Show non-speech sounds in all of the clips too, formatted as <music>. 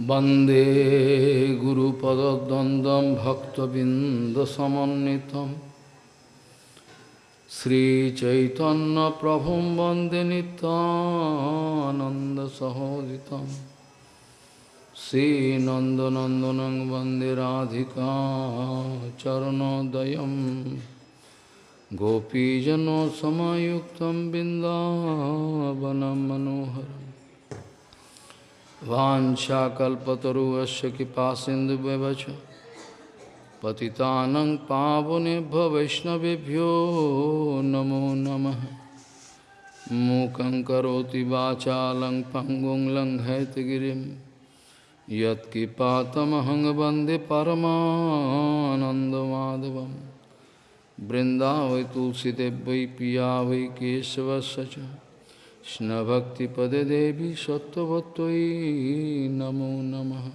वंदे गुरुपदद्वन्द्वं भक्तबिन्दसमन्वितं। श्रीचैतन्यप्रभुं वंदे नितानन्दसहोदितं श्रीनन्दनन्दनं वंदे राधिका चरणोदयं। गोपीजनसमयुक्तं बिन्दावनं मनोहरम् वाञ्छाकल्पतरुवस्य कृपासिन्धुव्यवच पतितानं पावनेभ्य वैष्णवेभ्यो नमो नमः। मूकं करोति वाचालं पङ्गुं लङ्घयतगिरिं यत्कृपातमहं वंदे परमानन्दमाधवं। बृन्दावै तुलसीदेव वै पिया वै केशवस्य च। Krishna-bhakti-pade devi sattvatvai namo namaha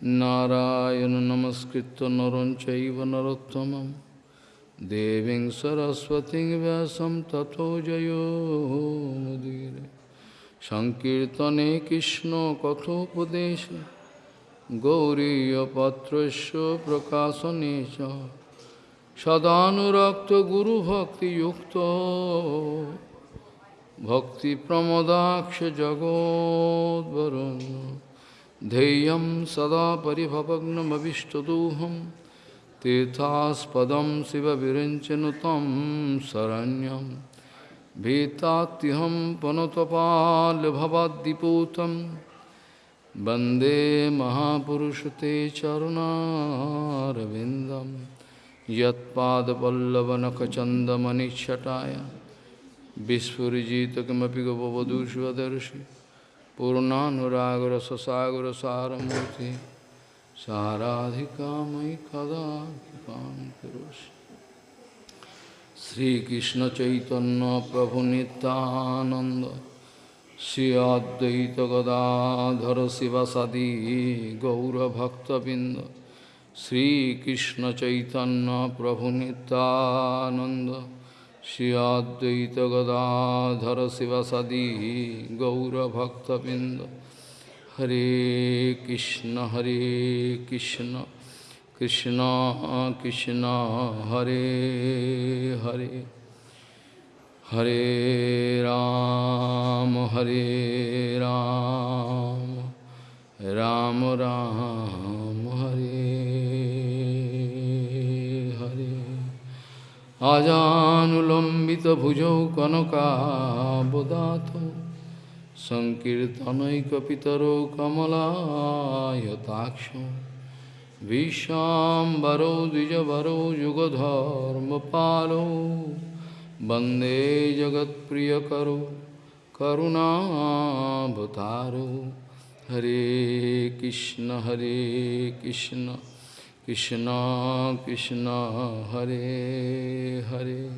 Narayana namaskritta naranchaiva narottamam Deving saraswati vyasam tato jayo mudire Sankirtane Krishna kathopadesha Gauriya patrasya prakasanecha Sadhanurakta guru bhakti yukta भक्तिप्रमदाक्ष जगोद्वरुन् ध्येयं सदा परिभवग्नमविष्टदोहं तीर्थास्पदं शिवविरञ्चनु तं शरण्यं भीतात्यहं पनुतपाल्भवद्दिपूतं वंदे महापुरुषते चरुणारविन्दं यत्पादपल्लवनखचन्दमनिच्छटाय विस्फुजित किमपि गपवधूष्वदर्शि पूर्णानुरागरससागरसारमूर्ति साराधिका मयि कदा कृपां करोषि श्रीकृष्णचैतन्यप्रभुनितानन्द Shri अद्वैतगदाधर शिवसदी गौरभक्तबिन्द श्रीकृष्णचैतन्यप्रभुनितानन्द Gadadhara Sivasadi Gaura Bhakta Binda Hare Krishna Hare Krishna Krishna Krishna Hare Hare Hare Ram Hare Ram Ram Ram Hare আজানুলম্বিতভুজৌ কনকাবদাত সংকীর্তনৈকপিতরৌ কমলায়তাক্ষ বিশ্বাম্বরৌ দ্বিজবরৌ যুগধর্মপালৌ বন্দে জগৎপ্রিয়করৌ করুণাভতারৌ হরে কৃষ্ণ হরে Krishna Krishna Krishna Hare Hare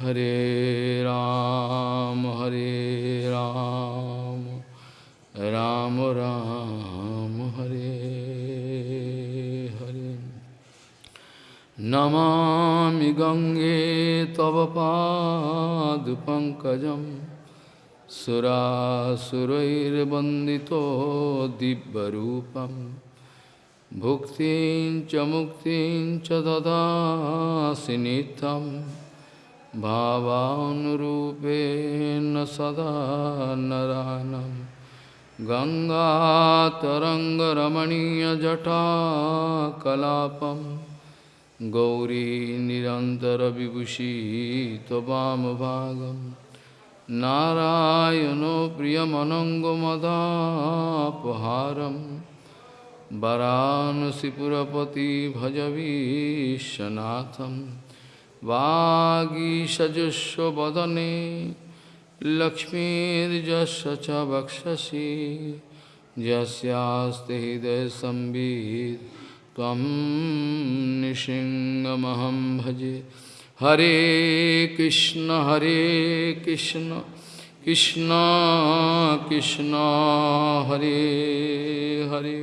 Hare Ram Hare Ram Ram Ram Hare Hare Namami Gange Tava Pad Pankajam Sura Surair Bandito Dibbarupam भुक्तिं च मुक्तिं च ददासि नित्यं भावानुरूपेण सदा नरानं। गङ्गातरङ्गरमणीयजटाकलापं गौरी निरन्तरविभूषी त्ववामभागं नारायणो प्रियमनङ्गमदापहारम् वरानसीपुरपति भजवीशनाथम वागीशजस्वदने लक्ष्मीजश च वक्षसी जस्ते हृदय संबीत तम निशिंगमहम भजे। हरे कृष्ण हरे Krishna Krishna Krishna, Hare Hare.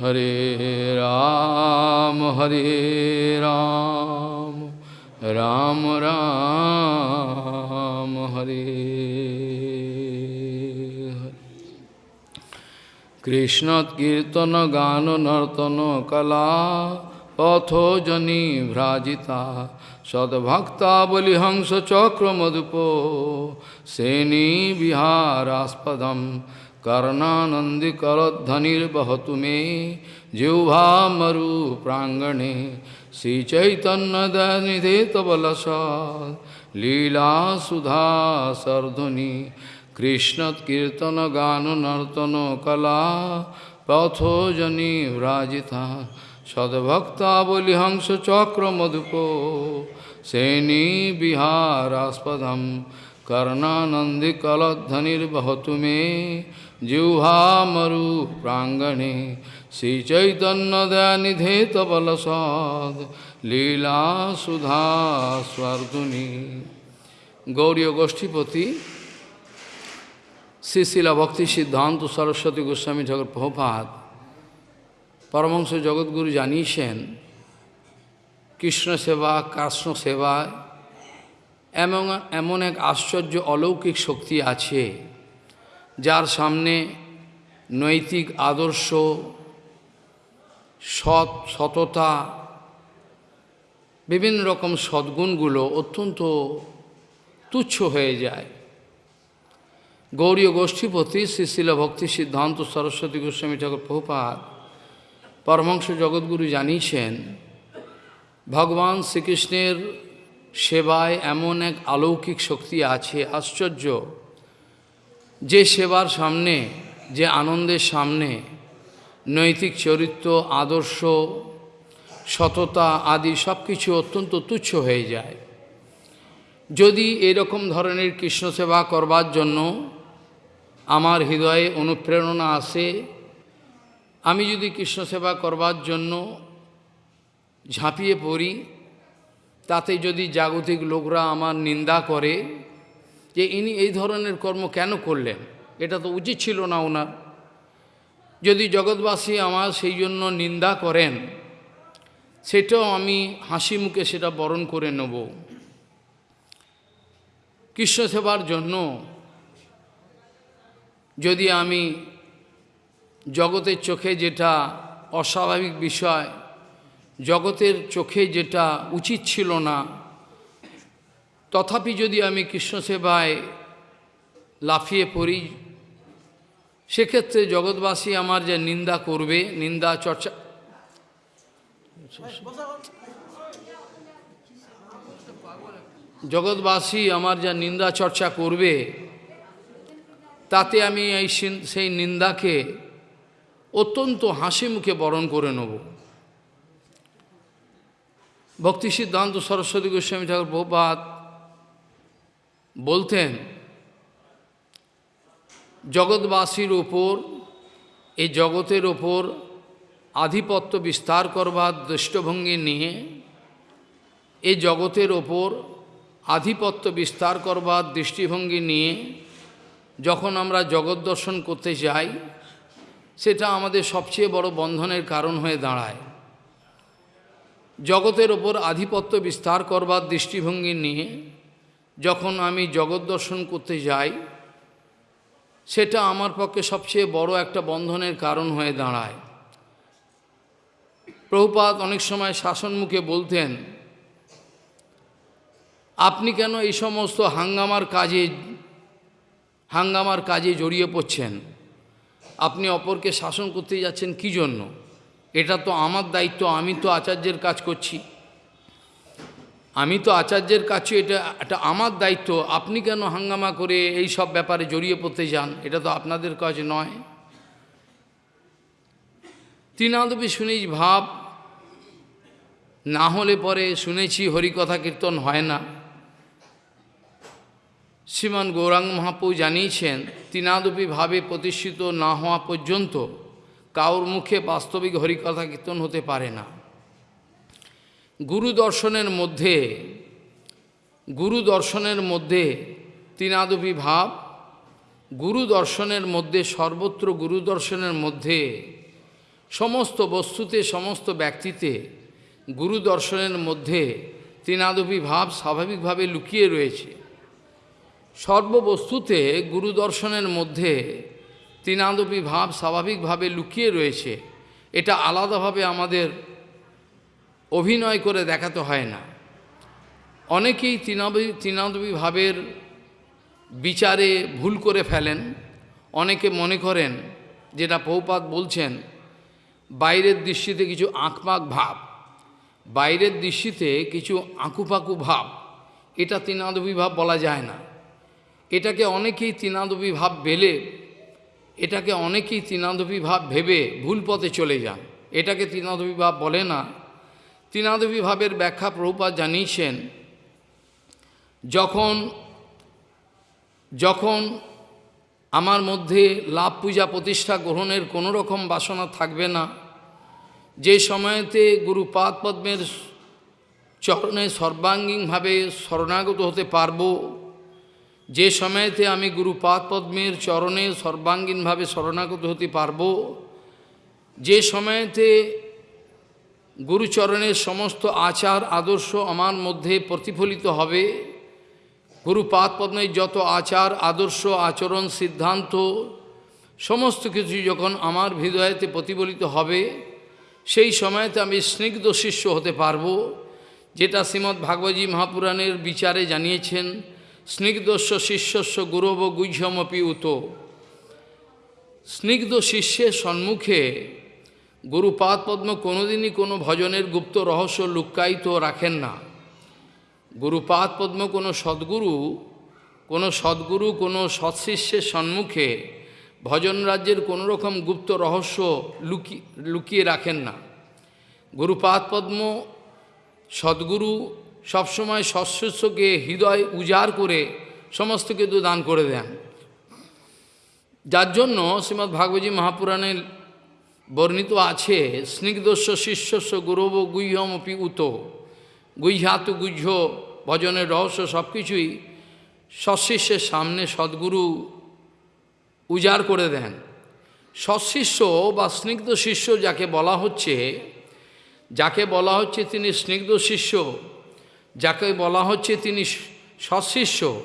Hare Ram, Hare Ram, Ram Ram, Hare Hare. কৃষ্ণৎকীর্তন গান নর্তন কলা পথোজনী ভ্রাজিতা সদ্ভক্তাবলি হংস চক্র মধুপ সেনী বিহারাস্পদম कर्णानंदी करध्वनिर्वहतु मे जिह्वा मरु प्रांगणे श्रीचैतन्यदनिधे तबलस लीला सुधा सर्धुनि कृष्णकीर्तन गान नर्तन कला पथोजनी व्राजिता सद्भक्तावली हंस चक्र मधुपो सेनी विहारास्पदम कर्णानंदी कलध्वनिर्वहतु मे जिह्वा मरु प्रांगणे श्रीचैतन्यदयानिधे तबलसाद লীলা সুধা স্বর্ধুনি গৌরীয় গোষ্ঠীপতি শ্রীশিলা ভক্তি সিদ্ধান্ত সরস্বতী গোস্বামী ঠাকুর প্রভুপাত পরমংশ জগৎগুরু জানিয়েছেন কৃষ্ণ সেবা কৃষ্ণ সেবায় এমন এমন এক আশ্চর্য অলৌকিক শক্তি আছে যার সামনে নৈতিক আদর্শ, সৎ সততা, বিভিন্ন রকম সদ্গুণগুলো অত্যন্ত তুচ্ছ হয়ে যায়। গৌরীয় গোষ্ঠীপতি শ্রীশিল ভক্তি সিদ্ধান্ত সরস্বতী গোস্বামী ঠাকুর প্রভুপাত পরমংশ জগৎগুরু জানিয়েছেন, ভগবান শ্রীকৃষ্ণের সেবায় এমন এক অলৌকিক শক্তি আছে, আশ্চর্য। যে সেবার সামনে, যে আনন্দের সামনে, নৈতিক চরিত্র, আদর্শ, সততা আদি সব কিছু অত্যন্ত তুচ্ছ হয়ে যায়। যদি এরকম ধরনের কৃষ্ণ সেবা করবার জন্য আমার হৃদয়ে অনুপ্রেরণা আসে, আমি যদি কৃষ্ণ সেবা করবার জন্য ঝাঁপিয়ে পড়ি, তাতে যদি জাগতিক লোকরা আমার নিন্দা করে যে ইনি এই ধরনের কর্ম কেন করলেন? এটা তো উচিত ছিল না ওনার। যদি জগৎবাসী আমার সেই জন্য নিন্দা করেন, সেটাও আমি হাসি মুখে সেটা বরণ করে নেব। কৃষ্ণ সেবার জন্য যদি আমি জগতের চোখে যেটা অস্বাভাবিক বিষয়, জগতের চোখে যেটা উচিত ছিল না তথাপি যদি আমি কৃষ্ণ সেবায় লাফিয়ে পড়ি, সেক্ষেত্রে জগৎবাসী আমার যে নিন্দা করবে, নিন্দা চর্চা জগৎবাসী আমার যা নিন্দা চর্চা করবে, তাতে আমি এই সেই নিন্দাকে অত্যন্ত হাসি মুখে বরণ করে নেব। ভক্তি সিদ্ধান্ত সরস্বতী গোস্বামী ঠাকুর প্রপাত বলতেন, জগৎবাসীর ওপর এই জগতের ওপর আধিপত্য বিস্তার করবার দৃষ্টভঙ্গি নিয়ে এই জগতের ওপর আধিপত্য বিস্তার করবার দৃষ্টিভঙ্গি নিয়ে যখন আমরা জগৎ দর্শন করতে যাই, সেটা আমাদের সবচেয়ে বড় বন্ধনের কারণ হয়ে দাঁড়ায়। জগতের ওপর আধিপত্য বিস্তার করবার দৃষ্টিভঙ্গি নিয়ে যখন আমি জগৎ দর্শন করতে যাই, সেটা আমার পক্ষে সবচেয়ে বড় একটা বন্ধনের কারণ হয়ে দাঁড়ায়। প্রভুপাত অনেক সময় শাসন মুখে বলতেন, আপনি কেন এই সমস্ত হাঙ্গামার কাজে হাঙ্গামার কাজে জড়িয়ে পড়ছেন? আপনি অপরকে শাসন করতে যাচ্ছেন কি জন্য? এটা তো আমার দায়িত্ব, আমি তো আচার্যের কাজ করছি। আমি তো আচার্যের কাছে এটা এটা আমার দায়িত্ব, আপনি কেন হাঙ্গামা করে এই সব ব্যাপারে জড়িয়ে পড়তে যান? এটা তো আপনাদের কাজ নয়। তৃণাদবি শুনেছি ভাব, না হলে পরে শুনেছি হরিকথা কীর্তন হয় না। শ্রীমান গৌরাঙ্গ মহাপু জানিয়েছেন তিনাদপি ভাবে প্রতিষ্ঠিত না হওয়া পর্যন্ত কাউর মুখে বাস্তবিক হরিকথা কীর্তন হতে পারে না। গুরু দর্শনের মধ্যে, গুরু দর্শনের মধ্যে তিনাদপি ভাব, গুরু দর্শনের মধ্যে সর্বত্র গুরু দর্শনের মধ্যে সমস্ত বস্তুতে, সমস্ত ব্যক্তিতে গুরু দর্শনের মধ্যে তিনাদপি ভাব স্বাভাবিকভাবে লুকিয়ে রয়েছে। সর্ববস্তুতে গুরু দর্শনের মধ্যে তৃণাদপি ভাব স্বাভাবিকভাবে লুকিয়ে রয়েছে। এটা আলাদাভাবে আমাদের অভিনয় করে দেখাতে হয় না। অনেকেই তৃণাবি তৃণাদপি ভাবের বিচারে ভুল করে ফেলেন। অনেকে মনে করেন, যেটা পৌপাত বলছেন, বাইরের দৃষ্টিতে কিছু আঁকপাক ভাব, বাইরের দৃষ্টিতে কিছু আঁকুপাকু ভাব, এটা তৃণাদবী ভাব বলা যায় না। এটাকে অনেকেই তৃণাদবী ভাব বেলে এটাকে অনেকেই তৃণাদবী ভাব ভেবে ভুল পথে চলে যান। এটাকে তৃণাদবী ভাব বলে না তৃণাদবী ভাবের ব্যাখ্যা প্রভুপাত জানিয়েছেন, যখন যখন আমার মধ্যে লাভ পূজা প্রতিষ্ঠা গ্রহণের কোনো রকম বাসনা থাকবে না, যে সময়েতে গুরু পাদ পদ্মের চরণে সর্বাঙ্গীনভাবে শরণাগত হতে পারব, যে সময়তে আমি গুরু পাদ পদ্মের চরণে সর্বাঙ্গীনভাবে শরণাগত হতে পারব, যে সময়তে গুরুচরণের সমস্ত আচার, আদর্শ আমার মধ্যে প্রতিফলিত হবে। গুরু পাদ পদ্মের যত আচার, আদর্শ, আচরণ, সিদ্ধান্ত, সমস্ত কিছু যখন আমার হৃদয়তে প্রতিফলিত হবে, সেই সময়তে আমি স্নিগ্ধ শিষ্য হতে পারব, যেটা শ্রীমৎ ভাগবতী মহাপুরাণের বিচারে জানিয়েছেন, স্নিগ্ধস্য শিষ্যস্য গুরব গুহ্যমপি উত। স্নিগ্ধ শিষ্যের সম্মুখে গুরুপাদ পদ্ম কোনোদিনই কোনো ভজনের গুপ্ত রহস্য লুক্কায়িত রাখেন না। গুরুপাদ পদ্ম কোনো সদ্গুরু কোনো সদ্গুরু, কোনো সৎশিষ্যের সম্মুখে ভজন রাজ্যের কোনো রকম গুপ্ত রহস্য লুকি, লুকিয়ে রাখেন না। গুরুপাদ পদ্ম সদ্গুরু সবসময় সৎশিষ্যকে হৃদয় উজাড় করে সমস্ত কিছু দান করে দেন। যার জন্য শ্রীমৎ ভাগবতী মহাপুরাণের বর্ণিত আছে, স্নিগ্ধস্য শিষ্যস্য গুরব গুহ্যমপি উত গুহ্যাতু গুহ্য ভজনের রহস্য সব কিছুই সৎশিষ্যের সামনে সদ্গুরু উজাড় করে দেন। সৎশিষ্য বা স্নিগ্ধ শিষ্য যাকে বলা হচ্ছে, যাকে বলা হচ্ছে তিনি স্নিগ্ধ শিষ্য, যাকে বলা হচ্ছে তিনি সৎশিষ্য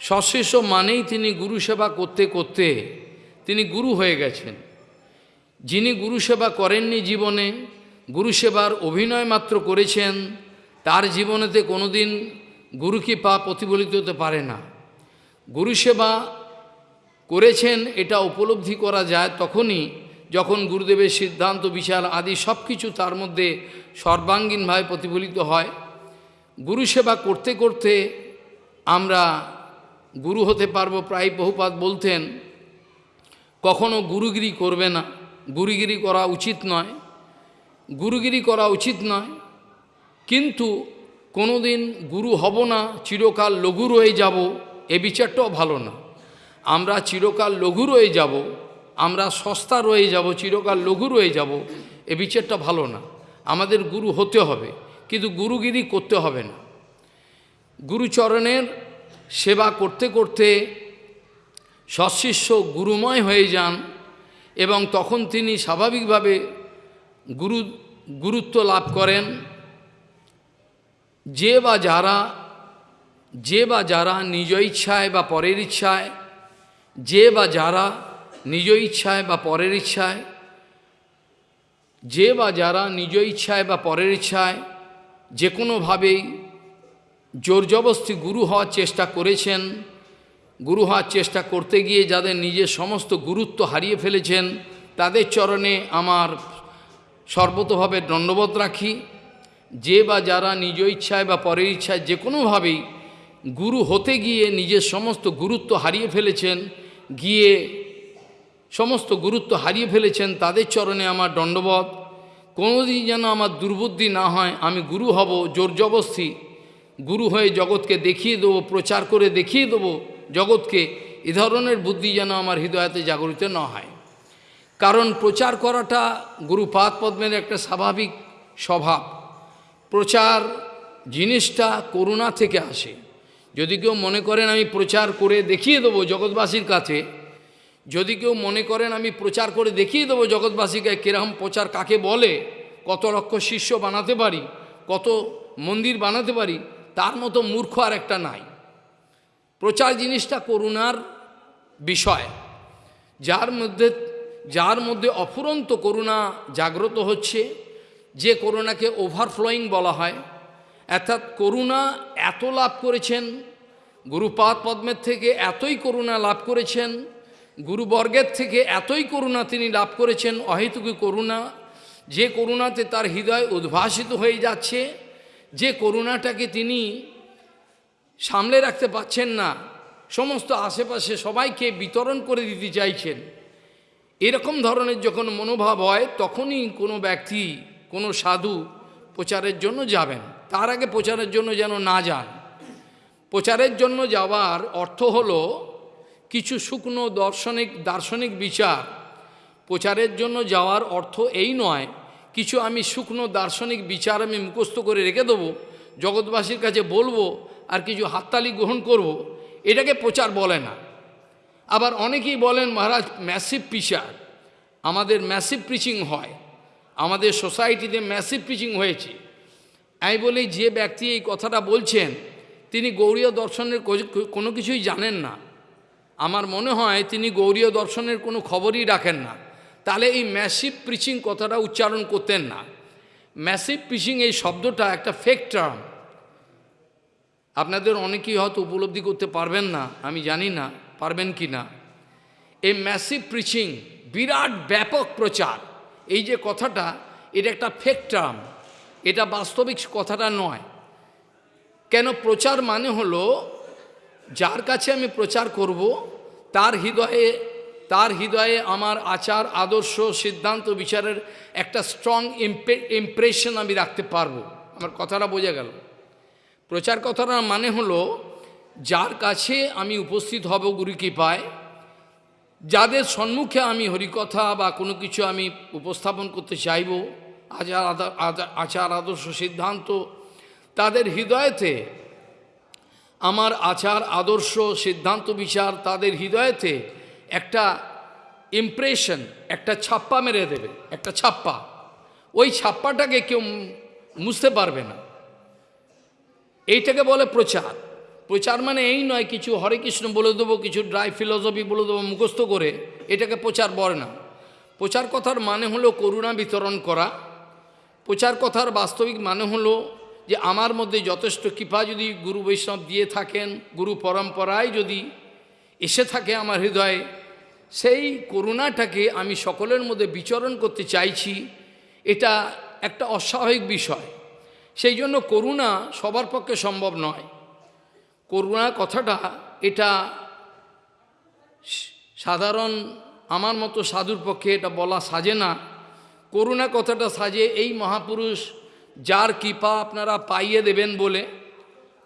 সৎশিষ্য মানেই তিনি গুরু সেবা করতে করতে তিনি গুরু হয়ে গেছেন। যিনি গুরুসেবা করেননি জীবনে গুরুসেবার অভিনয় মাত্র করেছেন, তার জীবনেতে কোনোদিন গুরু পা প্রতিফলিত হতে পারে না। গুরুসেবা করেছেন, এটা উপলব্ধি করা যায় তখনই যখন গুরুদেবের সিদ্ধান্ত, বিচার আদি সব কিছু তার মধ্যে সর্বাঙ্গীনভাবে প্রতিফলিত হয়। গুরুসেবা করতে করতে আমরা গুরু হতে পারব, প্রায় বহুপাত বলতেন, কখনো গুরুগিরি করবে না। গুরুগিরি করা উচিত নয়। গুরুগিরি করা উচিত নয়। কিন্তু কোনো দিন গুরু হব না, চিরকাল লঘু রয়ে যাব, এ বিচারটাও ভালো না। আমরা চিরকাল লঘু রয়ে যাব, আমরা সস্তা রয়ে যাব, চিরকাল লঘু রয়ে যাব, এ বিচারটা ভালো না। আমাদের গুরু হতে হবে, কিন্তু গুরুগিরি করতে হবে না। গুরুচরণের সেবা করতে করতে সশিষ্য গুরুময় হয়ে যান এবং তখন তিনি স্বাভাবিকভাবে গুরু, গুরুত্ব লাভ করেন। যে বা যারা, যে বা যারা নিজ ইচ্ছায় বা পরের ইচ্ছায়, যে বা যারা নিজ ইচ্ছায় বা পরের ইচ্ছায়, যে বা যারা নিজ ইচ্ছায় বা পরের ইচ্ছায় যে কোনোভাবেই জোর জবস্তি গুরু হওয়ার চেষ্টা করেছেন। গুরু হওয়ার চেষ্টা করতে গিয়ে যাদের নিজের সমস্ত গুরুত্ব হারিয়ে ফেলেছেন, তাদের চরণে আমার সর্বতভাবে দণ্ডবোধ রাখি। যে বা যারা নিজ ইচ্ছায় বা পরের ইচ্ছায় যে কোনোভাবেই গুরু হতে গিয়ে নিজের সমস্ত গুরুত্ব হারিয়ে ফেলেছেন, গিয়ে সমস্ত গুরুত্ব হারিয়ে ফেলেছেন, তাদের চরণে আমার দণ্ডবোধ। কোনোদিন যেন আমার দুর্বুদ্ধি না হয়, আমি গুরু হব জোর জবস্তি গুরু হয়ে জগৎকে দেখিয়ে দেবো, প্রচার করে দেখিয়ে দেবো জগৎকে এ ধরনের বুদ্ধি যেন আমার হৃদয়তে জাগরিত না হয়। কারণ প্রচার করাটা গুরুপাদ পদ্মের একটা স্বাভাবিক স্বভাব। প্রচার জিনিসটা করুণা থেকে আসে। যদি কেউ মনে করেন আমি প্রচার করে দেখিয়ে দেবো জগৎবাসীর কাছে, যদি কেউ মনে করেন আমি প্রচার করে দেখিয়ে দেবো জগৎবাসীকে কীরকম প্রচার কাকে বলে, কত লক্ষ শিষ্য বানাতে পারি, কত মন্দির বানাতে পারি, তার মতো মূর্খ আর একটা নাই। প্রচার জিনিসটা করুণার বিষয়। যার মধ্যে যার মধ্যে অফুরন্ত করুণা জাগ্রত হচ্ছে, যে করুণাকে ওভারফ্লোয়িং বলা হয়। অর্থাৎ করুণা এত লাভ করেছেন, গুরুপাদ পদ্মের থেকে এতই করুণা লাভ করেছেন, গুরুবর্গের থেকে এতই করুণা তিনি লাভ করেছেন, অহেতুকী করুণা। যে করুণাতে তার হৃদয় উদ্ভাসিত হয়ে যাচ্ছে, যে করুণাটাকে তিনি সামলে রাখতে পাচ্ছেন না। সমস্ত আশেপাশে সবাইকে বিতরণ করে দিতে চাইছেন। এরকম ধরনের যখন মনোভাব হয়, তখনই কোনো ব্যক্তি, কোনো সাধু প্রচারের জন্য যাবেন। তার আগে প্রচারের জন্য যেন না যান। প্রচারের জন্য যাওয়ার অর্থ হলো কিছু শুকনো দর্শনিক, দার্শনিক বিচার। প্রচারের জন্য যাওয়ার অর্থ এই নয়, কিছু আমি শুকনো দার্শনিক বিচার আমি মুখস্থ করে রেখে দেবো, জগৎবাসীর কাছে বলব আর কিছু হাততালি গ্রহণ করব। এটাকে প্রচার বলে না। আবার অনেকেই বলেন, মহারাজ ম্যাসিভ পিচার আমাদের ম্যাসিভ প্রিচিং হয়, আমাদের সোসাইটিতে ম্যাসিভ প্রিচিং হয়েছে। আমি বলি, যে ব্যক্তি এই কথাটা বলছেন, তিনি গৌরীয় দর্শনের কোনো কিছুই জানেন না। আমার মনে হয় তিনি গৌরীয় দর্শনের কোনো খবরই রাখেন না। তাহলে এই ম্যাসিভ প্রিচিং কথাটা উচ্চারণ করতেন না। ম্যাসিভ প্রিচিং এই শব্দটা একটা ফেক টার্ম আপনাদের অনেকেই হয়তো উপলব্ধি করতে পারবেন না, আমি জানি না, পারবেন কি না। এই ম্যাসিভ প্রিচিং বিরাট ব্যাপক প্রচার, এই যে কথাটা, এটা একটা ফেক টার্ম এটা বাস্তবিক কথাটা নয়। কেন প্রচার মানে হলো, যার কাছে আমি প্রচার করব, তার হৃদয়ে তার হৃদয়ে আমার আচার, আদর্শ, সিদ্ধান্ত, বিচারের একটা স্ট্রং ইমপ্রেশন আমি রাখতে পারব। আমার কথাটা বোঝা গেল। প্রচার কথাটার মানে হলো, যার কাছে আমি উপস্থিত হব গুরু কৃপায়, যাদের সম্মুখে আমি হরিকথা বা কোনো কিছু আমি উপস্থাপন করতে চাইব, আচার আচার আদর্শ সিদ্ধান্ত, তাদের হৃদয়তে আমার আচার আদর্শ সিদ্ধান্ত বিচার তাদের হৃদয়তে একটা ইমপ্রেশন একটা ছাপ্পা মেরে দেবে, একটা ছাপ্পা। ওই ছাপ্পাটাকে কেউ মুছতে পারবে না। এইটাকে বলে প্রচার। প্রচার মানে এই নয়, কিছু হরে কৃষ্ণ বলে দেবো, কিছু ড্রাই ফিলসফি বলে দেবো, মুখস্থ করে এটাকে প্রচার বলে না। প্রচার কথার মানে হলো করুণা বিতরণ করা। প্রচার কথার বাস্তবিক মানে হলো যে আমার মধ্যে যথেষ্ট কৃপা যদি গুরু বৈষ্ণব দিয়ে থাকেন, গুরু পরম্পরায় যদি এসে থাকে আমার হৃদয়ে, সেই করুণাটাকে আমি সকলের মধ্যে বিচরণ করতে চাইছি। এটা একটা অস্বাভাবিক বিষয়। সেই জন্য করুণা সবার পক্ষে সম্ভব নয়। করুণা কথাটা এটা সাধারণ আমার মতো সাধুর পক্ষে এটা বলা সাজে না। করুণা কথাটা সাজে এই মহাপুরুষ, যার কৃপা আপনারা পাইয়ে দেবেন বলে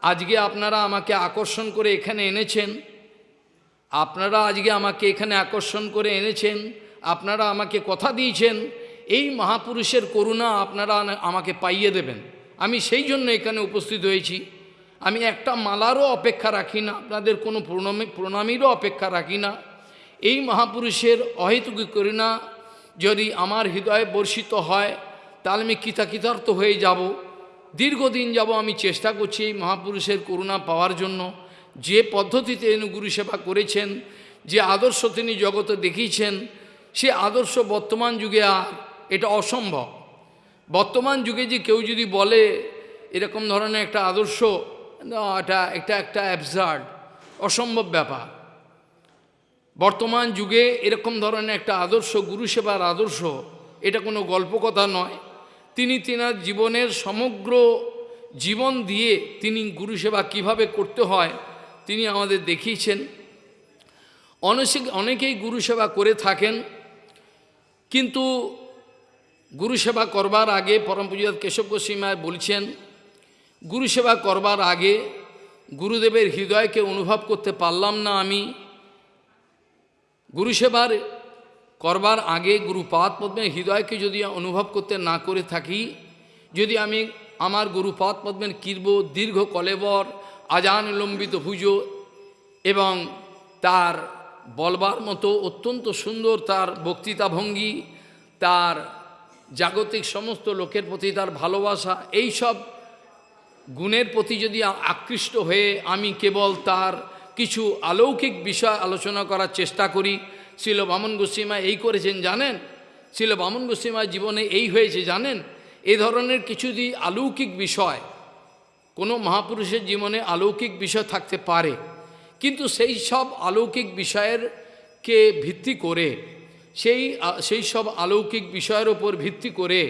আজকে আপনারা আমাকে আকর্ষণ করে এখানে এনেছেন। আপনারা আজকে আমাকে এখানে আকর্ষণ করে এনেছেন, আপনারা আমাকে কথা দিয়েছেন, এই মহাপুরুষের করুণা আপনারা আমাকে পাইয়ে দেবেন। আমি সেই জন্য এখানে উপস্থিত হয়েছি। আমি একটা মালারও অপেক্ষা রাখি না, আপনাদের কোনো প্রণামী প্রণামীরও অপেক্ষা রাখি না। এই মহাপুরুষের অহেতুকি করি না, যদি আমার হৃদয়ে বর্ষিত হয়, তাহলে আমি কৃতাকৃতার্থ হয়ে যাব। দীর্ঘদিন যাব আমি চেষ্টা করছি এই মহাপুরুষের করুণা পাওয়ার জন্য। যে পদ্ধতিতে গুরু সেবা করেছেন, যে আদর্শ তিনি জগতে দেখিয়েছেন, সে আদর্শ বর্তমান যুগে আর এটা অসম্ভব। বর্তমান যুগে যে কেউ যদি বলে এরকম ধরনের একটা আদর্শ এটা একটা একটা অ্যাবসার্ড অসম্ভব ব্যাপার। বর্তমান যুগে এরকম ধরনের একটা আদর্শ, গুরু সেবার আদর্শ, এটা কোনো গল্প কথা নয়। তিনি তিনার জীবনের সমগ্র জীবন দিয়ে তিনি গুরু সেবা কীভাবে করতে হয়, তিনি আমাদের দেখিয়েছেন। অনেক, অনেকেই গুরু সেবা করে থাকেন, কিন্তু গুরু সেবা করবার আগে পরম পূজাত কেশব গোস্বীমায় বলছেন, গুরু সেবা করবার আগে গুরুদেবের হৃদয়কে অনুভব করতে পারলাম না আমি। গুরু সেবার করবার আগে গুরুপাদ পদ্মের হৃদয়কে যদি অনুভব করতে না করে থাকি, যদি আমি আমার গুরুপাদ পদ্মের কীর্ব দীর্ঘ কলেবর, আজান লম্বিত পুজো এবং তার বলবার মতো অত্যন্ত সুন্দর তার বক্তৃতা ভঙ্গি তার জাগতিক সমস্ত লোকের প্রতি তার ভালোবাসা এই সব গুণের প্রতি যদি আকৃষ্ট হয়ে আমি কেবল তার কিছু অলৌকিক বিষয় আলোচনা করার চেষ্টা করি শিল বামন গোস্বীমা এই করেছেন, জানেন? শিল বামন গোস্বীমা জীবনে এই হয়েছে, জানেন? এ ধরনের কিছু দি অলৌকিক বিষয়, কোনো মহাপুরুষের জীবনে অলৌকিক বিষয় থাকতে পারে, কিন্তু সেই সব অলৌকিক বিষয়ের কে ভিত্তি করে সেই সেই সব অলৌকিক বিষয়ের ওপর ভিত্তি করে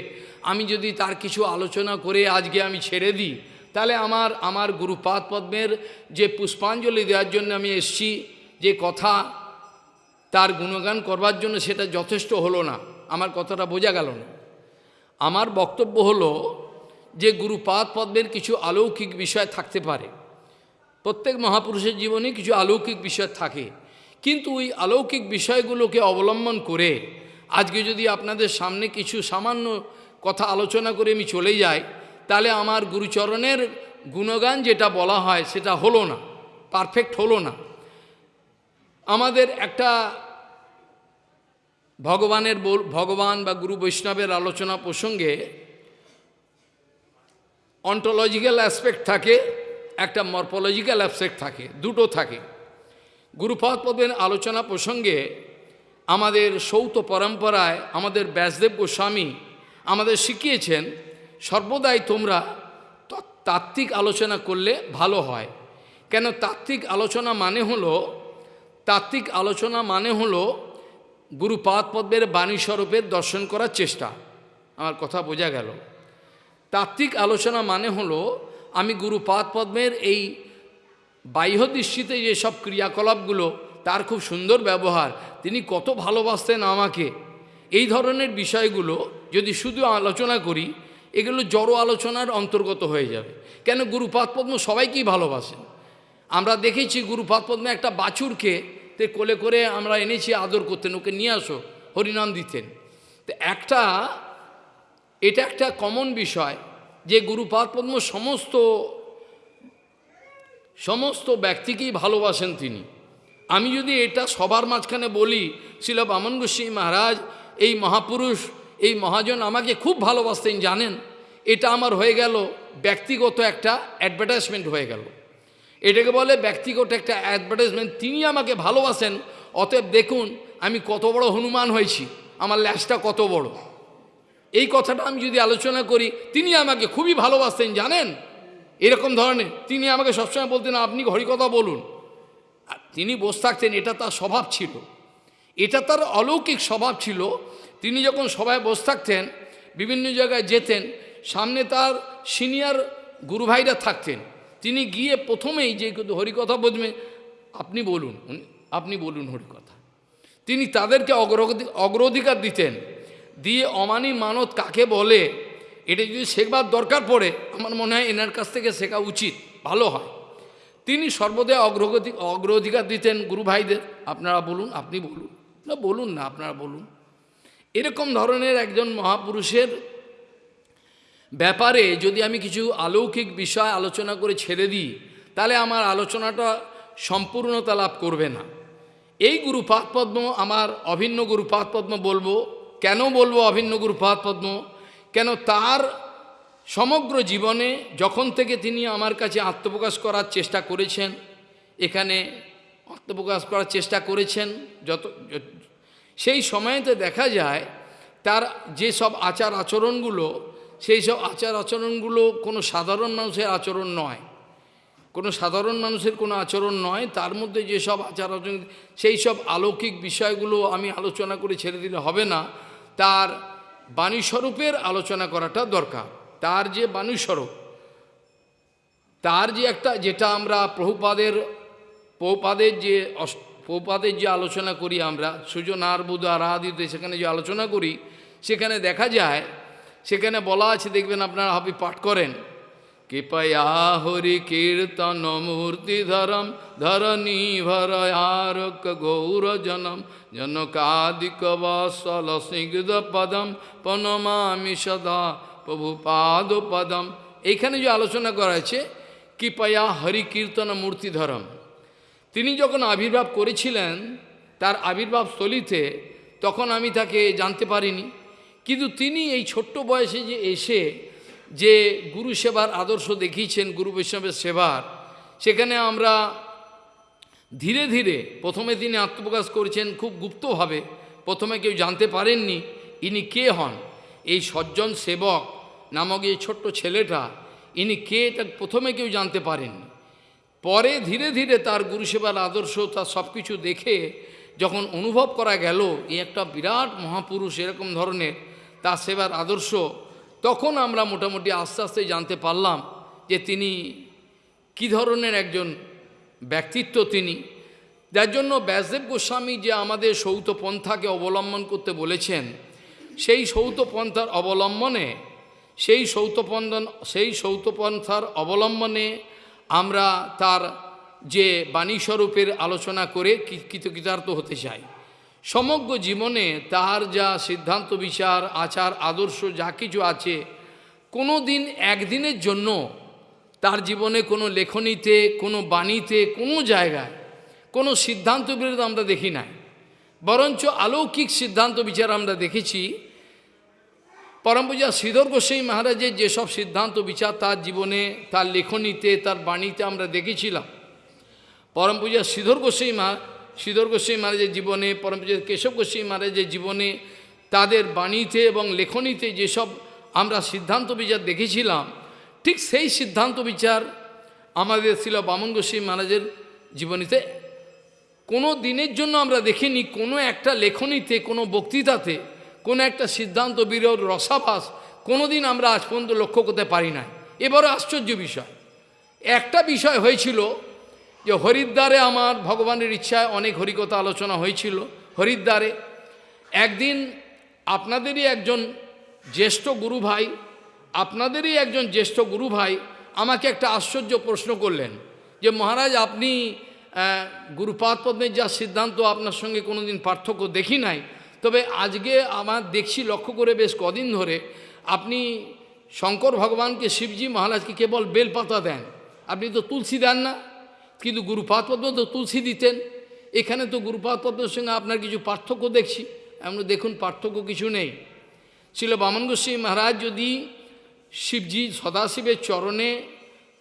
আমি যদি তার কিছু আলোচনা করে আজকে আমি ছেড়ে দিই, তাহলে আমার আমার গুরুপাদ পদ্মের যে পুষ্পাঞ্জলি দেওয়ার জন্য আমি এসছি, যে কথা তার গুণগান করবার জন্য সেটা যথেষ্ট হলো না, আমার কথাটা বোঝা গেল না। আমার বক্তব্য হলো যে গুরুপাদ পদ্মের কিছু অলৌকিক বিষয় থাকতে পারে, প্রত্যেক মহাপুরুষের জীবনে কিছু অলৌকিক বিষয় থাকে। কিন্তু ওই অলৌকিক বিষয়গুলোকে অবলম্বন করে আজকে যদি আপনাদের সামনে কিছু সামান্য কথা আলোচনা করে আমি চলে যাই, তাহলে আমার গুরুচরণের গুণগান যেটা বলা হয় সেটা হলো না পারফেক্ট হলো না। আমাদের একটা ভগবানের ভগবান বা গুরু বৈষ্ণবের আলোচনা প্রসঙ্গে অন্টোলজিক্যাল অ্যাসপেক্ট থাকে, একটা মর্পোলজিক্যাল অ্যাসপেক্ট থাকে, দুটো থাকে। গুরুপাদ পদের আলোচনা প্রসঙ্গে আমাদের সৌত পরম্পরায় আমাদের ব্যাসদেব গোস্বামী আমাদের শিখিয়েছেন, সর্বদাই তোমরা তাত্ত্বিক আলোচনা করলে ভালো হয়। কেন তাত্ত্বিক আলোচনা মানে হলো, তাত্ত্বিক আলোচনা মানে হলো গুরুপাদ পদ্মের বাণী স্বরূপের দর্শন করার চেষ্টা। আমার কথা বোঝা গেল। তাত্ত্বিক আলোচনা মানে হলো, আমি গুরুপাদ পদ্মের এই বাহ্য দৃষ্টিতে যেসব ক্রিয়াকলাপগুলো, তার খুব সুন্দর ব্যবহার। তিনি কত ভালোবাসতেন আমাকে। এই ধরনের বিষয়গুলো যদি শুধু আলোচনা করি, এগুলো জড়ো আলোচনার অন্তর্গত হয়ে যাবে। কেন গুরুপাদ পদ্ম সবাইকেই ভালোবাসেন। আমরা দেখেছি গুরুপাদ পদ্মে একটা বাছুরকে তে কোলে করে আমরা এনেছি, আদর করতেন, ওকে নিয়ে আসো, হরিনাম দিতেন। তো একটা, এটা একটা কমন বিষয় যে গুরুপাদ পদ্ম সমস্ত সমস্ত ব্যক্তিকেই ভালোবাসেন তিনি। আমি যদি এটা সবার মাঝখানে বলি, শিল বামন গোস্বামী মহারাজ, এই মহাপুরুষ, এই মহাজন আমাকে খুব ভালোবাসতেন, জানেন? এটা আমার হয়ে গেল ব্যক্তিগত একটা অ্যাডভার্টাইজমেন্ট হয়ে গেল। এটাকে বলে ব্যক্তিগত একটা অ্যাডভার্টাইজমেন্ট তিনি আমাকে ভালোবাসেন, অতএব দেখুন, আমি কত বড় হনুমান হয়েছি, আমার ল্যাসটা কত বড়। এই কথাটা আমি যদি আলোচনা করি তিনি আমাকে খুবই ভালোবাসতেন, জানেন? এরকম ধরনের। তিনি আমাকে সবসময় বলতেন, আপনি হরিকথা বলুন। তিনি বসে থাকতেন, এটা তার স্বভাব ছিল। এটা তার অলৌকিক স্বভাব ছিল। তিনি যখন সবাই বসে থাকতেন, বিভিন্ন জায়গায় যেতেন, সামনে তার সিনিয়র গুরুভাইরা থাকতেন। তিনি গিয়ে প্রথমেই যে হরিকথা বলবেন, আপনি বলুন আপনি বলুন হরিকথা তিনি তাদেরকে অগ্রগতি, অগ্রাধিকার দিতেন। দিয়ে অমানি মানত কাকে বলে? এটা যদি শেখবার দরকার পড়ে, আমার মনে হয় এনার কাছ থেকে শেখা উচিত, ভালো হয়। তিনি সর্বদা অগ্রগতি, অগ্রাধিকার দিতেন গুরু ভাইদের। আপনারা বলুন, আপনি বলুন। না বলুন না, আপনারা বলুন। এরকম ধরনের একজন মহাপুরুষের ব্যাপারে যদি আমি কিছু অলৌকিক বিষয় আলোচনা করে ছেড়ে দিই, তাহলে আমার আলোচনাটা সম্পূর্ণতা লাভ করবে না। এই গুরুপাদ পদ্ম, আমার অভিন্ন গুরুপাদ পদ্ম বলব। কেন বলব অভিন্ন গুরুপাদ পদ্ম? কেন তার সমগ্র জীবনে যখন থেকে তিনি আমার কাছে আত্মপ্রকাশ করার চেষ্টা করেছেন, এখানে আত্মপ্রকাশ করার চেষ্টা করেছেন, যত সেই সময়তে দেখা যায় তার যে সব আচার আচরণগুলো, সেই সব আচার আচরণগুলো কোনো সাধারণ মানুষের আচরণ নয়। কোনো সাধারণ মানুষের কোনো আচরণ নয়, তার মধ্যে যেসব আচার আচরণ, সেই সব অলৌকিক বিষয়গুলো আমি আলোচনা করে ছেড়ে দিলে হবে না। তার বাণীস্বরূপের আলোচনা করাটা দরকার। তার যে বাণীস্বরূপ, তার যে একটা যেটা আমরা প্রভুপাদের পৌপাদের যে পৌপাদের যে আলোচনা করি আমরা সুজনার বুধ আরাধিতে সেখানে যে আলোচনা করি, সেখানে দেখা যায়, সেখানে বলা আছে, দেখবেন আপনারা হবি পাঠ করেন কৃপয়া হরি কীর্তন মূর্তি ধরম, ধরণী ভরয়ারক গৌর জনম। জনকাদিক বসল স্নিগ্ধ পদম পনমামি সদা প্রভু পাদ পদম। এইখানে যে আলোচনা করা আছে কৃপয়া হরি কীর্তন মূর্তি ধরম। তিনি যখন আবির্ভাব করেছিলেন, তার আবির্ভাব স্থলিতে, তখন আমি তাকে জানতে পারিনি। কিন্তু তিনি এই ছোট্ট বয়সে যে এসে যে গুরু সেবার আদর্শ দেখিয়েছেন গুরু বৈষ্ণবের সেবার, সেখানে আমরা ধীরে ধীরে প্রথমে তিনি আত্মপ্রকাশ করেছেন, খুব গুপ্তভাবে। প্রথমে কেউ জানতে পারেননি ইনি কে হন। এই সজ্জন সেবক নামক এই ছোট্ট ছেলেটা, ইনি কে এটা প্রথমে কেউ জানতে পারেননি। পরে ধীরে ধীরে তার গুরুসেবার আদর্শ, তার সব কিছু দেখে যখন অনুভব করা গেল, এই একটা বিরাট মহাপুরুষ এরকম ধরনের তার সেবার আদর্শ তখন আমরা মোটামুটি আস্তে আস্তে জানতে পারলাম যে তিনি কি ধরনের একজন ব্যক্তিত্ব তিনি। যার জন্য ব্যাসদেব গোস্বামী যে আমাদের সৌত পন্থাকে অবলম্বন করতে বলেছেন, সেই সৌত পন্থার অবলম্বনে, সেই সৌতপন্ধন সেই সৌতপন্থার অবলম্বনে আমরা তার যে বাণীস্বরূপের আলোচনা করে কৃতকৃতার্থ হতে চাই। সমগ্র জীবনে তার যা সিদ্ধান্ত, বিচার, আচার, আদর্শ যা কিছু আছে কোনো দিন একদিনের জন্য তার জীবনে কোনো লেখনীতে, কোনো বাণীতে, কোনো জায়গায় কোনো সিদ্ধান্ত বিরোধ আমরা দেখি নাই। বরঞ্চ অলৌকিক সিদ্ধান্ত, বিচার আমরা দেখেছি। পরমপূজা শ্রীধর গোস্বাই মহারাজের যেসব সিদ্ধান্ত, বিচার তার জীবনে, তার লেখনীতে, তার বাণীতে আমরা দেখেছিলাম। পরমপূজা শ্রীধর গোস্বাই মা শ্রীধর গোস্বাই মহারাজের জীবনে পরমপূজা কেশব গোস্বাই মহারাজের জীবনে, তাদের বাণীতে এবং লেখনীতে যেসব আমরা সিদ্ধান্ত বিচার দেখেছিলাম, ঠিক সেই সিদ্ধান্ত বিচার আমাদের ছিল বামন গোস্বাই মহারাজের জীবনীতে কোনো দিনের জন্য আমরা দেখিনি, কোনো একটা লেখনীতে, কোনো বক্তৃতাতে, কোনো একটা সিদ্ধান্ত বিরোধ, রসাভাস কোনো দিন আমরা আজ পর্যন্ত লক্ষ্য করতে পারি না এবারও আশ্চর্য বিষয়। একটা বিষয় হয়েছিল যে হরিদ্বারে আমার ভগবানের ইচ্ছায় অনেক হরিকথা আলোচনা হয়েছিল, হরিদ্বারে। একদিন আপনাদেরই একজন জ্যেষ্ঠ গুরু ভাই, আপনাদেরই একজন জ্যেষ্ঠ গুরু ভাই আমাকে একটা আশ্চর্য প্রশ্ন করলেন যে, মহারাজ, আপনি গুরুপাদ পদ্মের যা সিদ্ধান্ত আপনার সঙ্গে কোনোদিন পার্থক্য দেখি নাই। তবে আজকে আমার দেখছি, লক্ষ্য করে বেশ কদিন ধরে আপনি শঙ্কর ভগবানকে শিবজি মহারাজকে কেবল বেলপাতা দেন। আপনি তো তুলসী দেন না। কিন্তু গুরুপাদ পদ্ম তো তুলসী দিতেন। এখানে তো গুরুপাদ পদ্মের সঙ্গে আপনার কিছু পার্থক্য দেখছি। এমন দেখুন, পার্থক্য কিছু নেই। ছিল বামন গোস্বামী মহারাজ যদি শিবজি সদাশিবের চরণে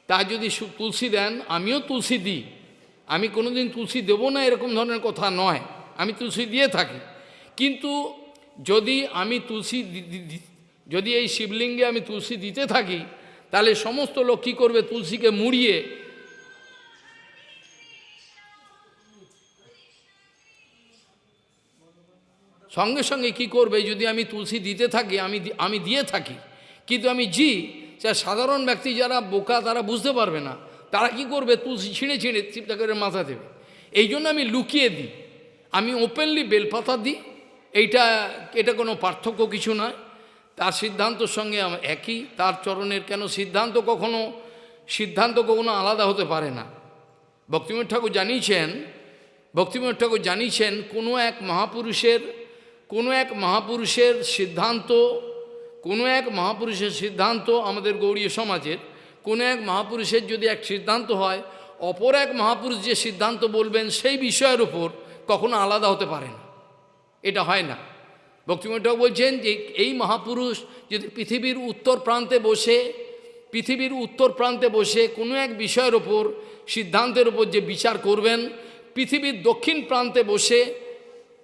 তা যদি তুলসী দেন, আমিও তুলসী দিই। আমি কোনোদিন তুলসী দেবো না, এরকম ধরনের কথা নয়। আমি তুলসী দিয়ে থাকি। কিন্তু যদি আমি তুলসী যদি এই শিবলিঙ্গে আমি তুলসী দিতে থাকি, তাহলে সমস্ত লোক কী করবে? তুলসীকে মুড়িয়ে সঙ্গে সঙ্গে কি করবে? যদি আমি তুলসী দিতে থাকি, আমি আমি দিয়ে থাকি। কিন্তু আমি জি, যা সাধারণ ব্যক্তি যারা বোকা, তারা বুঝতে পারবে না। তারা কি করবে? তুলসী ছিঁড়ে ছিঁড়ে চিপটা করে মাথা দেবে। এই জন্য আমি লুকিয়ে দিই। আমি ওপেনলি বেলপাতা দিই। এইটা, এটা কোনো পার্থক্য কিছু নয়। তার সিদ্ধান্তর সঙ্গে একই। তার চরণের কেন সিদ্ধান্ত কখনো সিদ্ধান্ত কখনো আলাদা হতে পারে না। ভক্তিমঠ ঠাকুর জানিয়েছেন ভক্তিমঠ ঠাকুর জানিয়েছেন, কোনো এক মহাপুরুষের কোনো এক মহাপুরুষের সিদ্ধান্ত, কোনো এক মহাপুরুষের সিদ্ধান্ত আমাদের গৌড়ীয় সমাজের, কোনো এক মহাপুরুষের যদি এক সিদ্ধান্ত হয়, অপর এক মহাপুরুষ যে সিদ্ধান্ত বলবেন সেই বিষয়ের উপর কখনো আলাদা হতে পারে না। এটা হয় না। ভক্তিমঠক বলছেন যে এই মহাপুরুষ যদি পৃথিবীর উত্তর প্রান্তে বসে, পৃথিবীর উত্তর প্রান্তে বসে কোনো এক বিষয়ের ওপর সিদ্ধান্তের ওপর যে বিচার করবেন, পৃথিবীর দক্ষিণ প্রান্তে বসে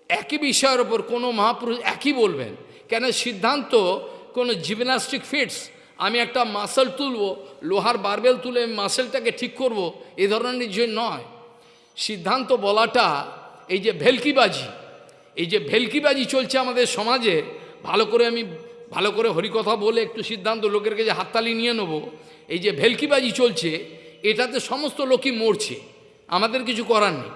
একই বিষয়ের ওপর কোনো মহাপুরুষ একই বলবেন। কেন সিদ্ধান্ত কোনো জিমনাস্টিক ফিটস, আমি একটা মাসেল তুলব, লোহার বারবেল তুলে মাসেলটাকে ঠিক করব, এ ধরনের যে নয়। সিদ্ধান্ত বলাটা এই যে ভেলকিবাজি, এই যে ভেলকিবাজি চলছে আমাদের সমাজে, ভালো করে আমি ভালো করে হরিকথা বলে একটু সিদ্ধান্ত লোকের কাছে হাততালি নিয়ে নেব, এই যে ভেলকিবাজি চলছে, এটাতে সমস্ত লোকই মরছে। আমাদের কিছু করার নেই।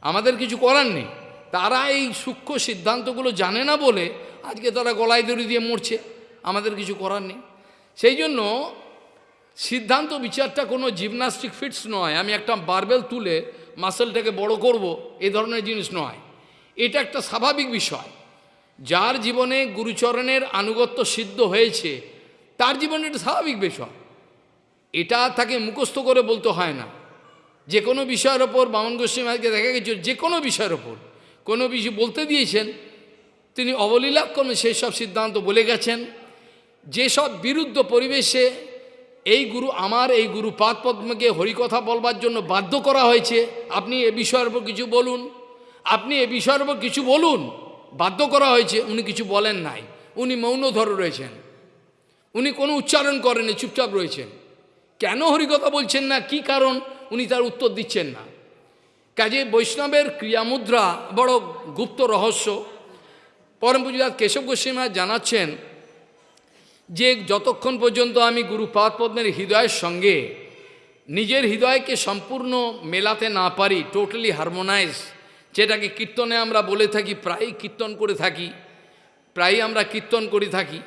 আমাদের কিছু করার নেই। তারা এই সূক্ষ্ম সিদ্ধান্তগুলো জানে না বলে আজকে তারা গলায় দড়ি দিয়ে মরছে। আমাদের কিছু করার নেই। সেই জন্য সিদ্ধান্ত বিচারটা কোনো জিমনাস্টিক ফিটস নয়। আমি একটা বারবেল তুলে মাসেলটাকে বড় করব এই ধরনের জিনিস নয়। এটা একটা স্বাভাবিক বিষয়। যার জীবনে গুরুচরণের আনুগত্য সিদ্ধ হয়েছে, তার জীবনে এটা স্বাভাবিক বিষয়। এটা তাকে মুখস্থ করে বলতে হয় না। যে কোনো বিষয়ের ওপর বামন গোস্বামী আজকে দেখা গেছে যে কোনো বিষয়ের ওপর। কোনো বিষয় বলতে দিয়েছেন, তিনি অবলীলাক্রমে সেই সব সিদ্ধান্ত বলে গেছেন যেসব বিরুদ্ধ পরিবেশে এই গুরু আমার, এই গুরু পাদ পদ্মকে হরিকথা বলবার জন্য বাধ্য করা হয়েছে, আপনি এ বিষয়ের উপর কিছু বলুন, আপনি এ বিষয়ের উপর কিছু বলুন, বাধ্য করা হয়েছে, উনি কিছু বলেন নাই, উনি মৌন ধরে রয়েছেন, উনি কোনো উচ্চারণ করেনি চুপচাপ রয়েছেন, কেন হরিকথা বলছেন না, কি কারণ, উনি তার উত্তর দিচ্ছেন না। কাজে বৈষ্ণবের ক্রিয়ামুদ্রা বড় গুপ্ত রহস্য। পরম পূজাত কেশব গোস্বামী জানাচ্ছেন যে যতক্ষণ পর্যন্ত আমি গুরু পাদ পদ্মের হৃদয়ের সঙ্গে নিজের হৃদয়কে সম্পূর্ণ মেলাতে না পারি টোটালি হারমোনাইজ যেটাকে কীর্তনে আমরা বলে থাকি, প্রায়ই কীর্তন করে থাকি, প্রায়ই আমরা কীর্তন করে থাকি,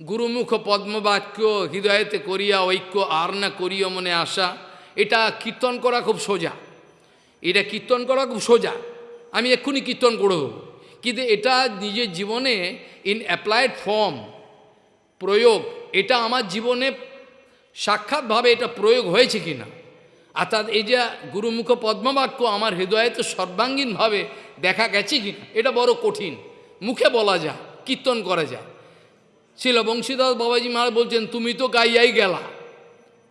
গুরুমুখ পদ্মবাক্য হৃদয়েতে করিয়া ঐক্য আর না করিয়া মনে আসা এটা কীর্তন করা খুব সোজা। এটা কীর্তন করা খুব সোজা। আমি এক্ষুনি কীর্তন করে দেবো। কিন্তু এটা নিজের জীবনে ইন অ্যাপ্লাইড ফর্ম প্রয়োগ, এটা আমার জীবনে সাক্ষাৎভাবে এটা প্রয়োগ হয়েছে কি না অর্থাৎ এই যে গুরুমুখ পদ্মবাক্য আমার হৃদয়ে তো সর্বাঙ্গীনভাবে দেখা গেছে কি এটা বড় কঠিন। মুখে বলা যায়, কীর্তন করা যায়। ছিল বংশীদাস বাবাজি মহারাজ বলছেন, তুমি তো গাইয়াই গেলা,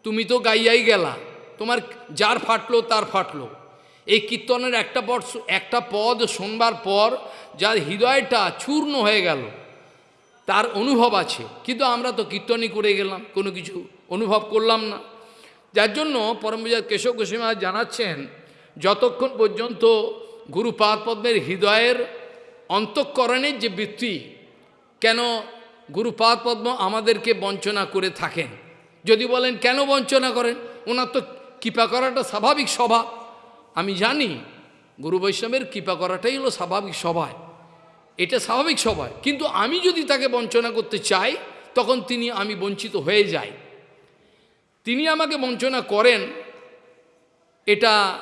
তুমি তো গাইয়াই গেলা, তোমার যার ফাটলো তার ফাটলো। এই কীর্তনের একটা পদ একটা পদ শোনবার পর যার হৃদয়টা চূর্ণ হয়ে গেল, তার অনুভব আছে। কিন্তু আমরা তো কীর্তনই করে গেলাম, কোনো কিছু অনুভব করলাম না। যার জন্য পরমবিজার কেশব গোস্বামী জানাচ্ছেন, যতক্ষণ পর্যন্ত গুরুপাদ পদ্মের হৃদয়ের অন্তঃকরণের যে বৃত্তি, কেন গুরুপাদ পদ্ম আমাদেরকে বঞ্চনা করে থাকেন? যদি বলেন, কেন বঞ্চনা করেন? ওনার তো কৃপা করাটা স্বাভাবিক স্বভাব। আমি জানি গুরু বৈষ্ণবের কৃপা করাটাই হলো স্বাভাবিক সবাই। এটা স্বাভাবিক সবাই। কিন্তু আমি যদি তাকে বঞ্চনা করতে চাই, তখন তিনি আমি বঞ্চিত হয়ে যাই। তিনি আমাকে বঞ্চনা করেন, এটা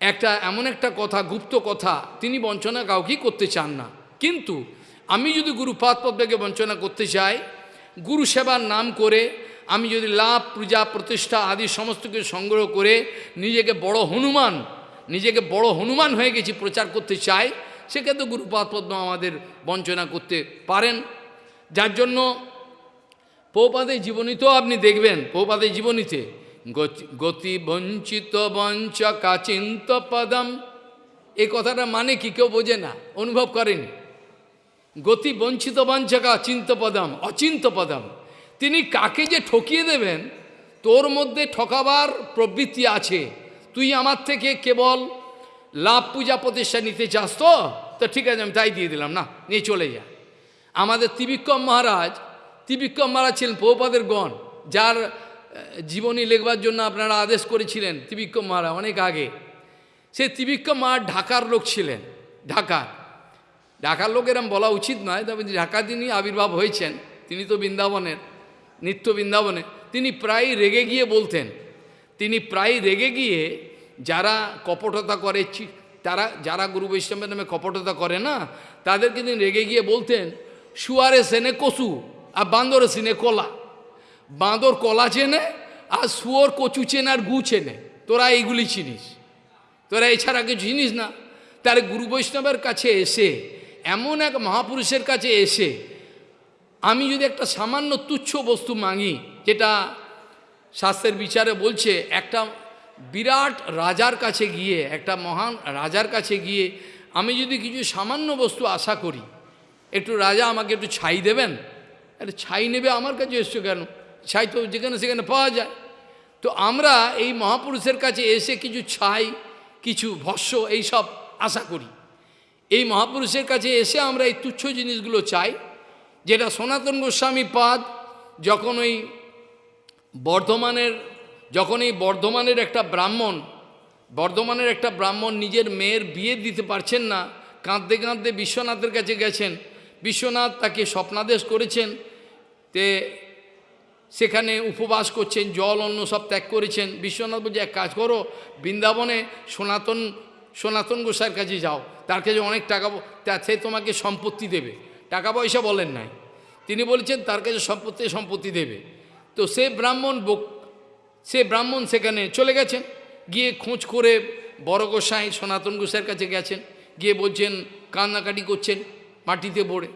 একটা এমন একটা কথা, গুপ্ত কথা, তিনি বঞ্চনা কাউকেই করতে চান না। কিন্তু আমি যদি গুরুপাদ পদ্মকে বঞ্চনা করতে চাই, গুরু সেবার নাম করে আমি যদি লাভ, পূজা, প্রতিষ্ঠা আদি সমস্ত কিছু সংগ্রহ করে নিজেকে বড় হনুমান, নিজেকে বড় হনুমান হয়ে গেছি, প্রচার করতে চাই, সেক্ষেত্রে গুরুপাদ পদ্ম আমাদের বঞ্চনা করতে পারেন। যার জন্য পৌপাদের জীবনীতেও আপনি দেখবেন পৌপাদের জীবনীতে, গতি বঞ্চিত বঞ্চ কাচিন্ত পদম। এই কথাটা মানে কি কেউ বোঝে না, অনুভব করেনি। গতি বঞ্চিত বাঞ্চকা অচিন্ত পদম। তিনি কাকে যে ঠকিয়ে দেবেন, তোর মধ্যে ঠকাবার প্রবৃত্তি আছে। তুই আমার থেকে কেবল লাভ পূজা প্রতিষ্ঠা নিতে চাস তো? ঠিক আছে, আমি তাই দিয়ে দিলাম। না, নিয়ে চলে যা। আমাদের ত্রিবিক্রম মহারাজ ত্রিবিক্রম মহারাজ ছিলেন পৌপাদের গণ, যার জীবনী লেখবার জন্য আপনারা আদেশ করেছিলেন ত্রিবিক্রম মহারাজ অনেক আগে। সে ত্রিবিক্রম মহারাজ ঢাকার লোক ছিলেন, ঢাকার। ঢাকার লোক এরম বলা উচিত নয়, তবে ঢাকা তিনি আবির্ভাব হয়েছেন, তিনি তো বৃন্দাবনের। নিত্য বৃন্দাবনে, তিনি প্রায় রেগে গিয়ে বলতেন। তিনি প্রায় রেগে গিয়ে যারা কপটতা করে তারা, যারা গুরু বৈষ্ণবের নামে কপটতা করে না তাদেরকে তিনি রেগে গিয়ে বলতেন শুয়ারে সেনে কচু, আর বান্দরে সিনে কলা। বাঁদর কলা চেনে, আর শুয়োর কচু চেনে, আর গু চেনে। তোরা এইগুলি চিনিস। তোরা এছাড়া কিছু জিনিস না? তার গুরু বৈষ্ণবের কাছে এসে, এমন এক মহাপুরুষের কাছে এসে আমি যদি একটা সামান্য তুচ্ছ বস্তু মাঙি যেটা শাস্ত্রের বিচারে বলছে, একটা বিরাট রাজার কাছে গিয়ে, একটা মহান রাজার কাছে গিয়ে আমি যদি কিছু সামান্য বস্তু আশা করি, একটু রাজা আমাকে একটু ছাই দেবেন? আরে ছাই নেবে আমার কাছে এসছো কেন? ছাই তো যেখানে সেখানে পাওয়া যায়। তো আমরা এই মহাপুরুষের কাছে এসে কিছু ছাই, কিছু ভস্য এইসব আশা করি। এই মহাপুরুষের কাছে এসে আমরা এই তুচ্ছ জিনিসগুলো চাই। যেটা সনাতন গোস্বামী পাদ যখন ওই বর্ধমানের, যখন এই বর্ধমানের একটা ব্রাহ্মণ, বর্ধমানের একটা ব্রাহ্মণ নিজের মেয়ের বিয়ে দিতে পারছেন না, কাঁদতে কাঁদতে বিশ্বনাথের কাছে গেছেন। বিশ্বনাথ তাকে স্বপ্নাদেশ করেছেন, তে সেখানে উপবাস করছেন, জল, অন্ন সব ত্যাগ করেছেন। বিশ্বনাথ বলছে, এক কাজ করো, বৃন্দাবনে সনাতন সনাতন গোসাইয়ের কাছে যাও, তার কাছে অনেক টাকা সে তোমাকে সম্পত্তি দেবে। টাকা পয়সা বলেন নাই। তিনি বলেছেন, তার কাছে সম্পত্তি সম্পত্তি দেবে। তো সে ব্রাহ্মণ বক- সে ব্রাহ্মণ সেখানে চলে গেছেন। গিয়ে খোঁজ করে বড় গোসাই সনাতন গোসাইয়ের কাছে গেছেন। গিয়ে বলছেন, কান্নাকাটি করছেন মাটিতে পড়ে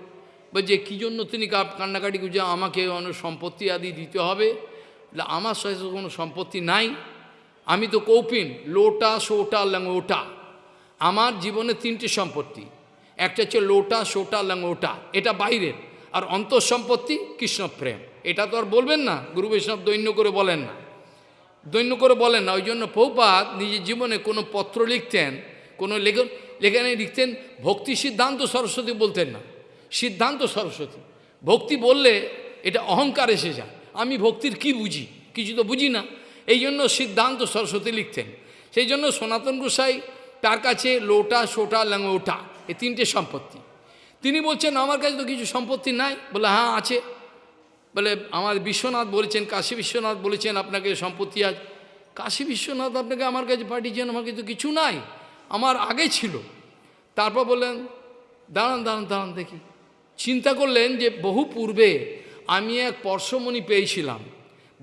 যে কী জন্য তিনি কান্নাকাটি করছে আমাকে অনেক সম্পত্তি আদি দিতে হবে? আমার সাথে কোনো সম্পত্তি নাই। আমি তো কৌপিন, লোটা, সোটা ল্যাংওটা আমার জীবনে তিনটি সম্পত্তি। একটা হচ্ছে লোটা, সোটা ল্যাংওটা এটা বাইরের আর অন্তঃ সম্পত্তি কৃষ্ণপ্রেম। এটা তো আর বলবেন না, গুরু বৈষ্ণব দৈন্য করে বলেন না। দৈন্য করে বলেন না ওই জন্য পৌপাত নিজের জীবনে কোনো পত্র লিখতেন, কোনো লেখন লেখানে লিখতেন, ভক্তি সিদ্ধান্ত সরস্বতী বলতেন না। সিদ্ধান্ত সরস্বতী। ভক্তি বললে এটা অহংকার এসে যায়। আমি ভক্তির কি বুঝি? কিছু তো বুঝি না। এই জন্য সিদ্ধান্ত সরস্বতী লিখতেন। সেই জন্য সনাতন গোসাই তার কাছে লোটা, সোটা ল্যাংওটা এই তিনটে সম্পত্তি। তিনি বলছেন, আমার কাছে তো কিছু সম্পত্তি নাই। বলে হ্যাঁ আছে। বলে, আমার বিশ্বনাথ বলেছেন, কাশী বিশ্বনাথ বলেছেন আপনাকে সম্পত্তি আছে। কাশী বিশ্বনাথ আপনাকে আমার কাছে পাঠিয়েছেন, আমার কিন্তু কিছু নাই, আমার আগে ছিল। তারপর বললেন, দাঁড়ান দাঁড়ান দাঁড়ান, দেখি। চিন্তা করলেন যে বহু পূর্বে আমি এক পর্শমণি পেয়েছিলাম।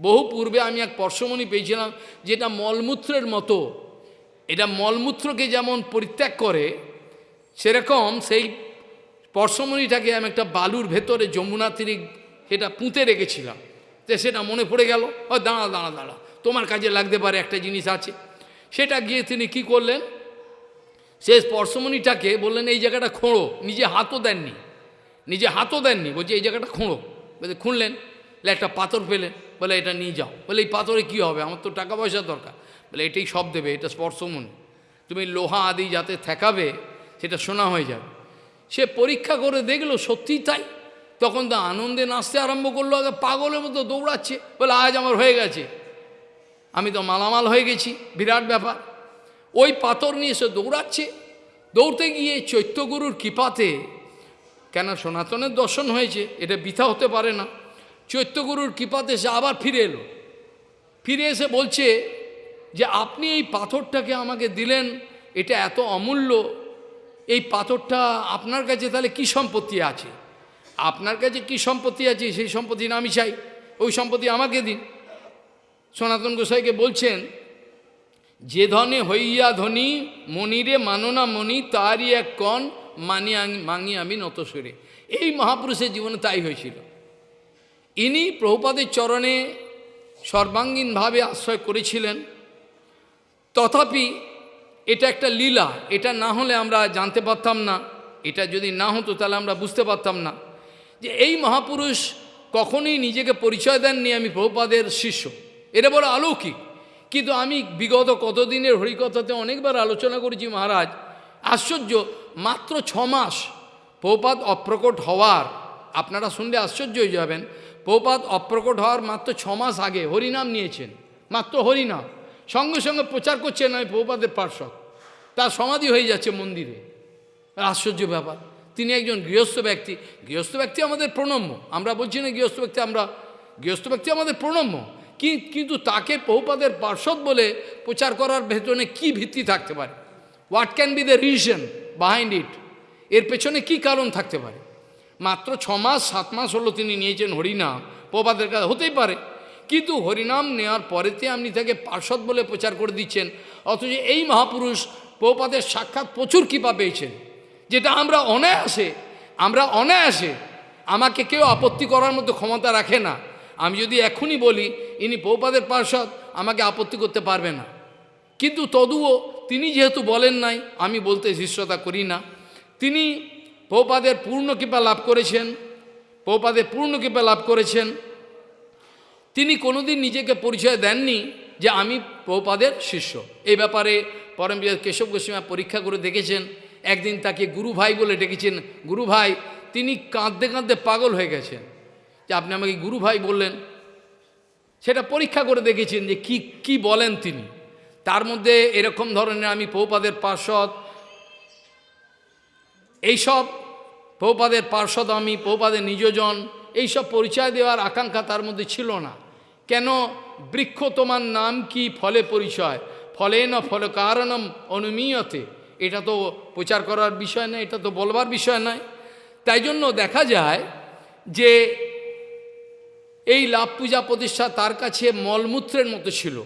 বহু পূর্বে আমি এক পর্শমণি পেয়েছিলাম যেটা মলমূত্রের মতো। এটা মলমূত্রকে যেমন পরিত্যাগ করে সেরকম সেই পরশমণিটাকে আমি একটা বালুর ভেতরে যমুনা তীরে সেটা পুঁতে রেখেছিলাম। তো সেটা মনে পড়ে গেল, ও দাঁড়া দাঁড়া দাঁড়া, তোমার কাজে লাগতে পারে একটা জিনিস আছে। সেটা গিয়ে তিনি কি করলেন? সে স্পর্শমণিটাকে বললেন, এই জায়গাটা খোঁড়ো, নিজে হাতও দেননি, নিজে হাতও দেননি। বলছে, এই জায়গাটা খোঁড়ো। বলছে, খুঁড়লেন? বলে, একটা পাথর পেলেন বলে, এটা নিয়ে যাও। বলে, এই পাথরে কী হবে? আমার তো টাকা পয়সার দরকার। বলে, এটাই সব দেবে, এটা স্পর্শমণি তুমি লোহা আদি যাতে ঠেকাবে সেটা শোনা হয়ে যাবে। সে পরীক্ষা করে দেখল সত্যিই তাই। তখন তো আনন্দে নাচতে আরম্ভ করল, আগে পাগলের মতো দৌড়াচ্ছে, বলে আজ আমার হয়ে গেছে। আমি তো মালামাল হয়ে গেছি, বিরাট ব্যাপার। ওই পাথর নিয়ে সে দৌড়াচ্ছে। দৌড়তে গিয়ে চৈত্যগুরুর কৃপাতে, কেন সনাতনের দর্শন হয়েছে, এটা বৃথা হতে পারে না। চৈত্যগুরুর কৃপাতে সে আবার ফিরে এলো। ফিরে এসে বলছে যে, আপনি এই পাথরটাকে আমাকে দিলেন, এটা এত অমূল্য এই পাথরটা আপনার কাছে তাহলে কি সম্পত্তি আছে? আপনার কাছে কি সম্পত্তি আছে? সেই সম্পত্তি না আমি চাই। ওই সম্পত্তি আমাকে দিন। সনাতন গোসাইকে বলছেন, যে ধনে হইয়া ধনী, মনিরে মাননা মণি তারই এক কণ মানি মাঙি আমি নত সুরে। এই মহাপুরুষের জীবনে তাই হয়েছিল। ইনি প্রভুপাদের চরণে সর্বাঙ্গীনভাবে আশ্রয় করেছিলেন। তথাপি এটা একটা লীলা, এটা না হলে আমরা জানতে পারতাম না। এটা যদি না হতো তাহলে আমরা বুঝতে পারতাম না। যে এই মহাপুরুষ কখনোই নিজেকে পরিচয় দেননি আমি প্রভুপাদের শিষ্য। এটা বড় অলৌকিক। কিন্তু আমি বিগত কতদিনের হরিকথাতে অনেকবার আলোচনা করেছি মহারাজ, আশ্চর্য, মাত্র ছ মাস প্রপাত অপ্রকট হওয়ার, আপনারা শুনলে আশ্চর্য হয়ে যাবেন প্রপাত অপ্রকট হওয়ার মাত্র ছ মাস আগে হরিনাম নিয়েছেন। মাত্র হরিনাম। সঙ্গে সঙ্গে প্রচার করছেন আমি প্রপাতের পার্শ্বদ তার সমাধি হয়ে যাচ্ছে মন্দিরে। আশ্চর্য ব্যাপার। তিনি একজন গৃহস্থ ব্যক্তি। গৃহস্থ ব্যক্তি আমাদের প্রণম্য। আমরা বলছি না গৃহস্থ ব্যক্তি, আমরা গৃহস্থ ব্যক্তি আমাদের প্রণম্য। কি কিন্তু তাকে বহুপাদের পার্শ্বদ বলে প্রচার করার ভেতরে কি ভিত্তি থাকতে পারে? What can be the reason behind it এর পেছনে কি কারণ থাকতে পারে? মাত্র ছ মাস, সাত মাস হলো তিনি নিয়েছেন হরিনাম। প্রপাদের কাছে হতেই পারে। কিন্তু হরিনাম নেওয়ার পরেতে আপনি তাকে পার্শ্বদ বলে প্রচার করে দিচ্ছেন। অথচ এই মহাপুরুষ প্রপাদের সাক্ষাৎ প্রচুর কৃপা পেয়েছেন। যেটা আমরা অনায়াসে আমরা অনায়াসে আমাকে কেউ আপত্তি করার মতো ক্ষমতা রাখে না। আমি যদি এখনই বলি, ইনি পৌপাদের পার্শ্বদ, আমাকে আপত্তি করতে পারবে না। কিন্তু তদুও তিনি যেহেতু বলেন নাই, আমি বলতে শিষ্যতা করি না। তিনি পৌপাদের পূর্ণ কৃপা লাভ করেছেন পৌপাদের পূর্ণ কৃপা লাভ করেছেন। তিনি কোনোদিন নিজেকে পরিচয় দেননি যে আমি প্রপাদের শিষ্য। এই ব্যাপারে পরম কেশব গোস্বামী পরীক্ষা করে দেখেছেন। একদিন তাকে গুরু ভাই বলে ডেকেছেন। গুরু ভাই, তিনি কাঁদতে কাঁদতে পাগল হয়ে গেছেন। যে আপনি আমাকে গুরু ভাই বললেন। সেটা পরীক্ষা করে দেখেছেন যে কি কি বলেন তিনি। তার মধ্যে এরকম ধরনের আমি পৌপাদের পার্শ্বদ। এইসব পৌপাদের পার্শ্বদ আমি পৌপাদের নিজজন এইসব পরিচয় দেওয়ার আকাঙ্ক্ষা তার মধ্যে ছিল না। কেন বৃক্ষ তোমার নাম কি ফলে পরিচয়? ফলে না ফল কারণম অনুমীয়তে? এটা তো প্রচার করার বিষয় নয়, এটা তো বলবার বিষয় নয়। তাই জন্য দেখা যায় যে এই লাভ পূজা প্রতিষ্ঠা তার কাছে মলমূত্রের মতো ছিল।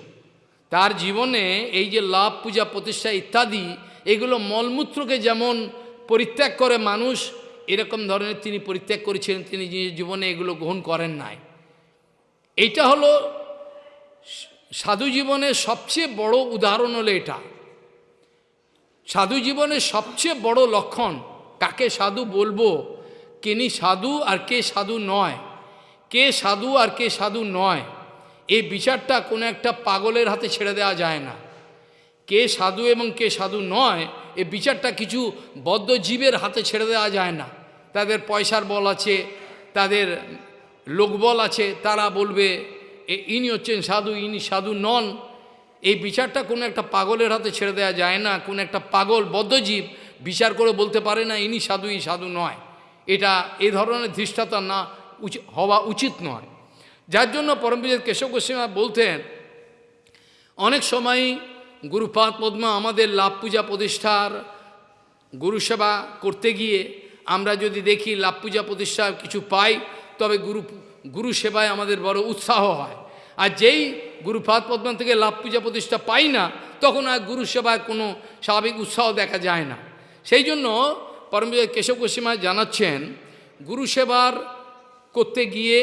তার জীবনে এই যে লাভ পূজা প্রতিষ্ঠা ইত্যাদি, এগুলো মলমূত্রকে যেমন পরিত্যাগ করে মানুষ, এরকম ধরনের তিনি পরিত্যাগ করেছিলেন, তিনি জীবনে এগুলো গ্রহণ করেন নাই। এইটা হলো সাধু জীবনের সবচেয়ে বড় উদাহরণ হলো এটা। সাধু জীবনের সবচেয়ে বড় লক্ষণ, কাকে সাধু বলব? কিনি সাধু আর কে সাধু নয়। কে সাধু আর কে সাধু নয়। এই বিচারটা কোনো একটা পাগলের হাতে ছেড়ে দেওয়া যায় না। কে সাধু এবং কে সাধু নয়, এই বিচারটা কিছু বদ্ধ জীবের হাতে ছেড়ে দেওয়া যায় না। তাদের পয়সার বল আছে, তাদের লোকবল আছে, তারা বলবে, এ- ইনি হচ্ছেন সাধু, ইনি সাধু নন। এই বিচারটা কোনো একটা পাগলের হাতে ছেড়ে দেওয়া যায় না, কোনো একটা পাগল বদ্ধজীব বিচার করে বলতে পারে না, ইনি সাধু ই সাধু নয়। এটা এ ধরনের ধৃষ্টতা না হওয়া উচিত নয়। যার জন্য পরমবিজয় কেশব গোস্বামী বলতেন, অনেক সময় গুরুপাদ পদ্মা আমাদের লাভ পূজা প্রতিষ্ঠার গুরুসেবা করতে গিয়ে আমরা যদি দেখি লাভ পূজা প্রতিষ্ঠা কিছু পাই তবে গুরু গুরু সেবায় আমাদের বড় উৎসাহ হয়। আর যেই গুরুপাদ পদ্মা থেকে লাভ পূজা প্রতিষ্ঠা পাই না, তখন আর গুরু সেবায় কোনো স্বাভাবিক উৎসাহ দেখা যায় না। সেই জন্য পরমবিজয় কেশব গোস্বামী জানাচ্ছেন, গুরু সেবার করতে গিয়ে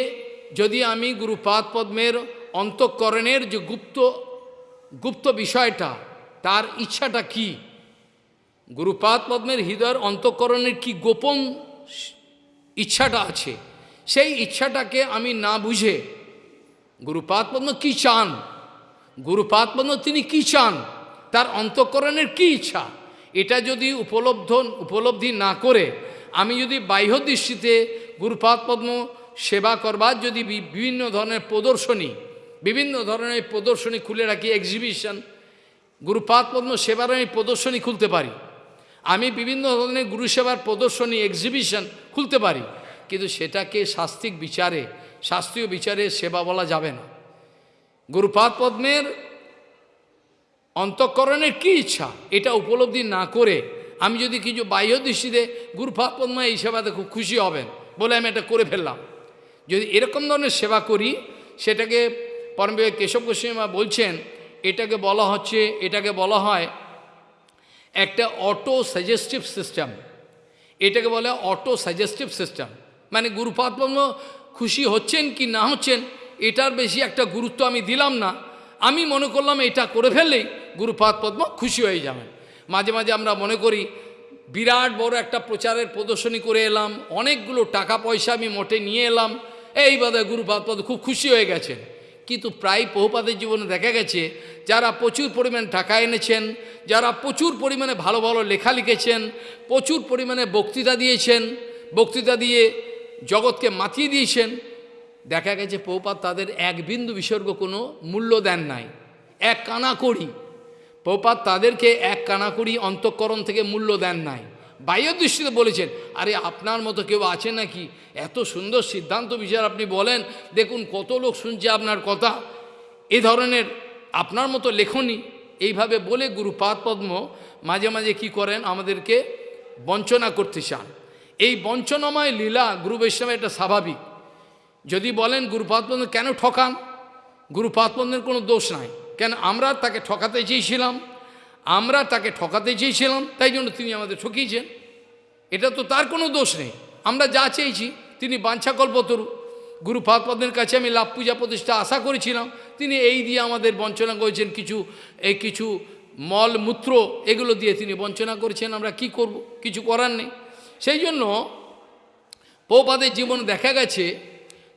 যদি আমি গুরুপাদ পদ্মের অন্তঃকরণের যে গুপ্ত গুপ্ত বিষয়টা, তার ইচ্ছাটা কি? গুরুপাদ পদ্মের হৃদয়ের অন্তঃকরণের কি গোপন ইচ্ছাটা আছে? সেই ইচ্ছাটাকে আমি না বুঝে গুরুপাদ পদ্ম কী চান? গুরুপাদ পদ্ম তিনি কী চান? তার অন্তঃকরণের কী ইচ্ছা? এটা যদি উপলব্ধ, উপলব্ধি না করে, আমি যদি বাহ্য দৃষ্টিতে গুরুপাদ পদ্ম সেবা করবার যদি বিভিন্ন ধরনের প্রদর্শনী, বিভিন্ন ধরনের প্রদর্শনী খুলে রাখি এক্সিবিশন গুরুপাদ পদ্ম সেবার আমি প্রদর্শনী খুলতে পারি। আমি বিভিন্ন ধরনের গুরু সেবার প্রদর্শনী এক্সিবিশন খুলতে পারি। কিন্তু সেটাকে শাস্ত্রিক বিচারে, শাস্ত্রীয় বিচারে সেবা বলা যাবে না। গুরুপাদ পদ্মের অন্তঃকরণের কি ইচ্ছা? এটা উপলব্ধি না করে আমি যদি কিছু বাহ্য দৃষ্টিতে গুরুপাদ পদ্মা এই সেবাতে খুব খুশি হবেন বলে আমি এটা করে ফেললাম। যদি এরকম ধরনের সেবা করি, সেটাকে পরমবিবেক কেশব গোস্বামী বলছেন, এটাকে বলা হচ্ছে, এটাকে বলা হয় একটা অটো সাজেস্টিভ সিস্টেম। এটাকে বলে অটো সাজেস্টিভ সিস্টেম। মানে গুরুপাদ পদ্ম খুশি হচ্ছেন কি না হচ্ছেন, এটার বেশি একটা গুরুত্ব আমি দিলাম না। আমি মনে করলাম এটা করে ফেললেই গুরুপাদ পদ্ম খুশি হয়ে যাবেন। মাঝে মাঝে আমরা মনে করি, বিরাট বড় একটা প্রচারের প্রদর্শনী করে এলাম, অনেকগুলো টাকা পয়সা আমি মোটে নিয়ে এলাম, এই বাদে গুরুপাদ পদ খুব খুশি হয়ে গেছেন। কিন্তু প্রায় বহুপাদের জীবনে দেখা গেছে, যারা প্রচুর পরিমাণে টাকা এনেছেন, যারা প্রচুর পরিমাণে ভালো ভালো লেখা লিখেছেন, প্রচুর পরিমাণে বক্তৃতা দিয়েছেন, বক্তৃতা দিয়ে জগৎকে মাতিয়ে দিয়েছেন, দেখা গেছে পৌপাত তাদের এক বিন্দু বিসর্গ কোনো মূল্য দেন নাই, এক কানা করি পৌপাত তাদেরকে এক কানাকড়ি অন্তঃকরণ থেকে মূল্য দেন নাই। বাহ্য দৃষ্টিতে বলেছেন, আরে আপনার মতো কেউ আছে নাকি? এত সুন্দর সিদ্ধান্ত বিচার আপনি বলেন, দেখুন কত লোক শুনছে আপনার কথা। এ ধরনের আপনার মতো লেখনি। এইভাবে বলে গুরুপাদ পদ্ম মাঝে মাঝে কি করেন? আমাদেরকে বঞ্চনা করতে চান। এই বঞ্চনাময় লীলা গুরু বৈষ্ণব এটা স্বাভাবিক। যদি বলেন গুরুপাদ পদ্ম কেন ঠকান? গুরুপাদ পদ্মের কোনো দোষ নাই। কেন আমরা তাকে ঠকাতে চেয়েছিলাম? আমরা তাকে ঠকাতে চেয়েছিলাম, তাই জন্য তিনি আমাদের ঠকিয়েছেন। এটা তো তার কোনো দোষ নেই। আমরা যা চেয়েছি, তিনি বাঞ্ছাকল্পতরু গুরুপাদ পদ্মের কাছে আমি লাভ পূজা প্রতিষ্ঠা আশা করেছিলাম। তিনি এই দিয়ে আমাদের বঞ্চনা করেছেন, কিছু, এই কিছু মল মূত্র এগুলো দিয়ে তিনি বঞ্চনা করেছেন। আমরা কি করব? কিছু করার নেই। সেই জন্য পৌপাদের জীবন দেখা গেছে,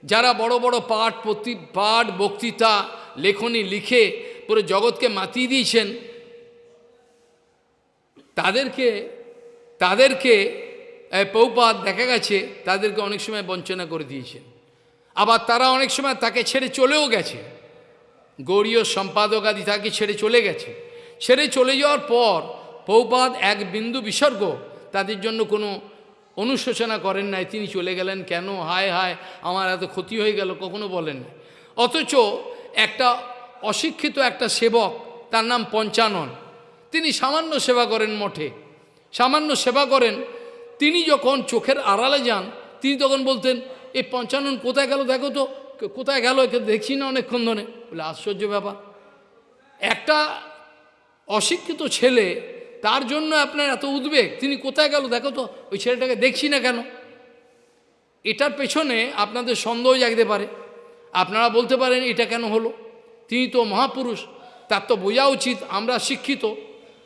যারা বড় বড় পাঠ প্রতি, পাঠ, বক্তৃতা, লেখনী লিখে পুরো জগৎকে মাতিয়ে দিয়েছেন, তাদেরকে তাদেরকে পৌপাত দেখা গেছে, তাদেরকে অনেক সময় বঞ্চনা করে দিয়েছেন। আবার তারা অনেক সময় তাকে ছেড়ে চলেও গেছে। গৌরীয় সম্পাদক আদি তাকে ছেড়ে চলে গেছে। ছেড়ে চলে যাওয়ার পর পৌপাদ এক বিন্দু বিসর্গ তাদের জন্য কোনো অনুশোচনা করেন নাই, তিনি চলে গেলেন কেন? হায় হায়, আমার এত ক্ষতি হয়ে গেল, কখনো বলেন অথচ একটা অশিক্ষিত একটা সেবক, তার নাম পঞ্চানন, তিনি সামান্য সেবা করেন মঠে। সামান্য সেবা করেন, তিনি যখন চোখের আড়ালে যান, তিনি তখন বলতেন, এই পঞ্চানন কোথায় গেল? দেখো তো, কোথায় গেল? একে দেখছি না অনেকক্ষণ ধরে। বলে, আশ্চর্য ব্যাপার। একটা অশিক্ষিত ছেলে তার জন্য আপনার এত উদ্বেগ। তিনি কোথায় গেল? দেখো তো, ওই ছেলেটাকে দেখছি না কেন? এটার পেছনে আপনাদের সন্দেহ জাগতে পারে। আপনারা বলতে পারেন, এটা কেন হলো? তিনি তো মহাপুরুষ, তার তো বোঝা উচিত, আমরা শিক্ষিত।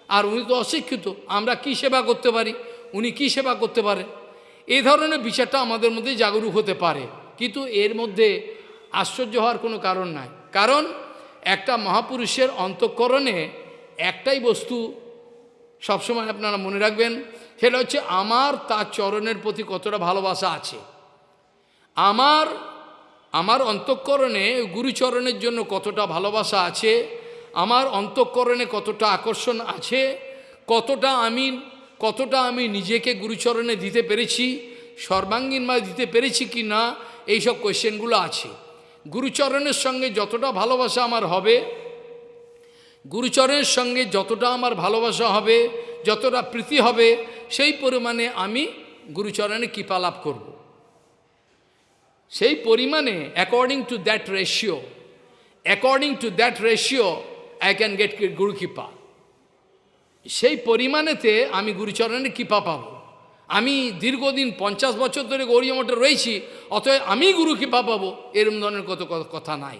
আর উনি তো অশিক্ষিত, আমরা কি সেবা করতে পারি? উনি কি সেবা করতে পারে? এই ধরনের বিচারটা আমাদের মধ্যে জাগরুক হতে পারে। কিন্তু এর মধ্যে আশ্চর্য হওয়ার কোনো কারণ নাই। কারণ একটা মহাপুরুষের অন্তঃকরণে একটাই বস্তু সবসময় আপনারা মনে রাখবেন, সেটা হচ্ছে আমার তার চরণের প্রতি কতটা ভালোবাসা আছে। আমার আমার অন্তঃকরণে, গুরুচরণের জন্য কতটা ভালোবাসা আছে, আমার অন্তঃকরণে কতটা আকর্ষণ আছে, কতটা আমি কতটা আমি নিজেকে গুরুচরণে দিতে পেরেছি, সর্বাঙ্গীনভাবে দিতে পেরেছি কি না, এইসব কোয়েশ্চেনগুলো আছে। গুরুচরণের সঙ্গে যতটা ভালোবাসা আমার হবে গুরুচরণের সঙ্গে যতটা আমার ভালোবাসা হবে, যতটা প্রীতি হবে, সেই পরিমাণে আমি গুরুচরণে কৃপা লাভ করব। সেই পরিমাণে according to that ratio according to that ratio I can get গুরু কৃপা সেই পরিমাণেতে আমি গুরুচরণের কৃপা পাব। আমি দীর্ঘদিন পঞ্চাশ বছর ধরে গৌরী মঠে রয়েছি, অতএব আমি গুরু কৃপা পাবো, এরম ধরনের কত কথা নাই।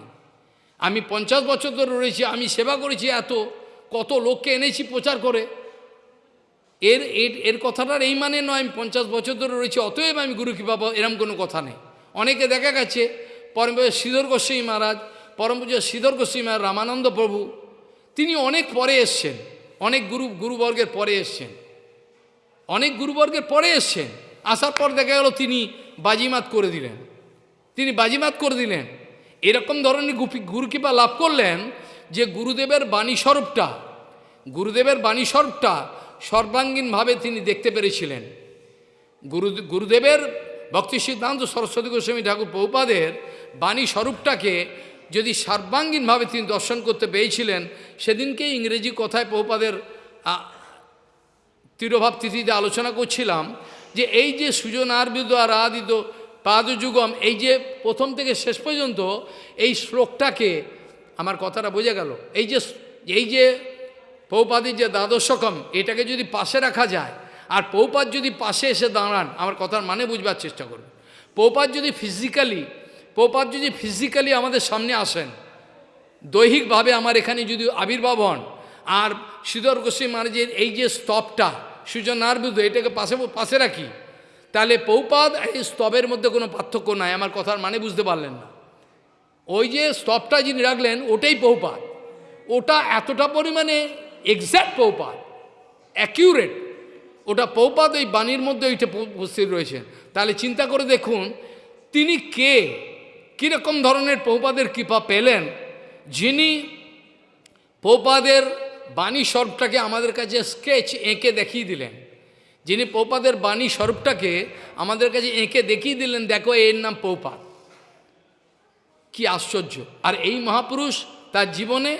আমি পঞ্চাশ বছর ধরে রয়েছি, আমি সেবা করেছি এত, কত লোককে এনেছি প্রচার করে। এর এর কথাটার এই মানে নয়, আমি পঞ্চাশ বছর ধরে রয়েছি, অতএব আমি গুরু কৃপা পাবো, এরম কোনো কথা নেই। অনেকে দেখা গেছে, পরম শ্রীধর গোস্বামী মহারাজ, পরম পূজা শ্রীধর গোস্বামী মহারাজ রামানন্দ প্রভু, তিনি অনেক পরে এসছেন, অনেক গুরু, গুরুবর্গের পরে এসছেন। অনেক গুরুবর্গের পরে এসছেন, আসার পর দেখা গেল তিনি বাজিমাত করে দিলেন। তিনি বাজিমাত করে দিলেন। এরকম ধরনের গুপি গুরুকৃপা লাভ করলেন যে গুরুদেবের বাণী স্বরূপটা গুরুদেবের বাণী স্বরূপটা সর্বাঙ্গীনভাবে তিনি দেখতে পেরেছিলেন। গুরু গুরুদেবের ভক্তি সিদ্ধান্ত সরস্বতী গোস্বামী ঠাকুর পৌপাদের বাণী স্বরূপটাকে যদি সর্বাঙ্গীনভাবে তিনি দর্শন করতে পেয়েছিলেন, সেদিনকে ইংরেজি কথায় পৌপাদের তিরোভাব তিথিতে আলোচনা করছিলাম যে এই যে সুজনার্বিদ আর আদিত পাদযুগম, এই যে প্রথম থেকে শেষ পর্যন্ত এই শ্লোকটাকে আমার কথাটা বোঝা গেল। এই যে এই যে পৌপাদির যে দ্বাদশকম, এটাকে যদি পাশে রাখা যায়, আর পৌপাত যদি পাশে এসে দাঁড়ান, আমার কথার মানে বুঝবার চেষ্টা করুন। পৌপাত যদি ফিজিক্যালি পৌপাত যদি ফিজিক্যালি আমাদের সামনে আসেন, দৈহিকভাবে আমার এখানে যদি আবির্ভাব হন, আর শ্রীধর গোস্বী মহারাজের এই যে স্তবটা সুজন নারবুদ্ধ এটাকে পাশে পাশে রাখি তাহলে পৌপাদ এই স্তবের মধ্যে কোনো পার্থক্য নাই, আমার কথার মানে বুঝতে পারলেন না। ওই যে স্তবটা যিনি রাখলেন, ওটাই পৌপাদ ওটা এতটা পরিমাণে এক্স্যাক্ট পৌপাদ অ্যাকিউরেট ওটা পৌপাদ ওই বাণীর মধ্যে ওইটা উপস্থিত রয়েছে তাহলে চিন্তা করে দেখুন, তিনি কে? কীরকম ধরনের পৌপাদের কৃপা পেলেন, যিনি পৌপাদের বাণী স্বরূপটাকে আমাদের কাছে স্কেচ এঁকে দেখিয়ে দিলেন? যিনি পৌপাদের বাণী স্বরূপটাকে আমাদের কাছে এঁকে দেখিয়ে দিলেন, দেখো এর নাম পৌপাদ কি আশ্চর্য। আর এই মহাপুরুষ তার জীবনে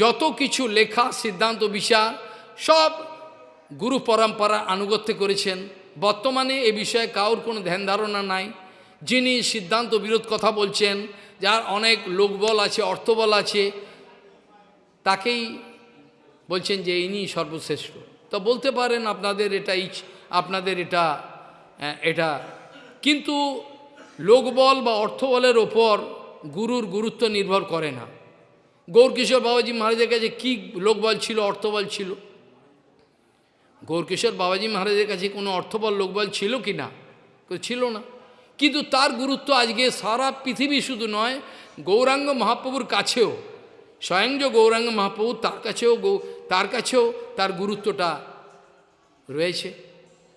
যত কিছু লেখা, সিদ্ধান্ত বিচার সব গুরু পরম্পরা আনুগত্য করেছেন। বর্তমানে এ বিষয়ে কাউর কোনো ধ্যান ধারণা নাই। যিনি সিদ্ধান্ত, বিরোধ কথা বলছেন, যার অনেক লোকবল আছে, অর্থবল আছে, তাকেই বলছেন যে ইনি সর্বশ্রেষ্ঠ। তো বলতে পারেন আপনাদের এটা ইচ্ছ, আপনাদের এটা এটা। কিন্তু লোকবল বা অর্থবলের ওপর গুরুর গুরুত্ব নির্ভর করে না। গৌরকিশোর বাবাজি মহারাজের কাছে কী লোকবল ছিল, অর্থবল ছিল? গৌরকিশোর বাবাজি মহারাজের কাছে কোনো অর্থবল, লোকবল ছিল কি না? ছিল না। কিন্তু তার গুরুত্ব আজকে সারা পৃথিবী শুধু নয়, গৌরাঙ্গ মহাপ্রভুর কাছেও স্বয়ং যে গৌরাঙ্গ মহাপ্রভু তার কাছেও তার কাছেও তার গুরুত্বটা রয়েছে।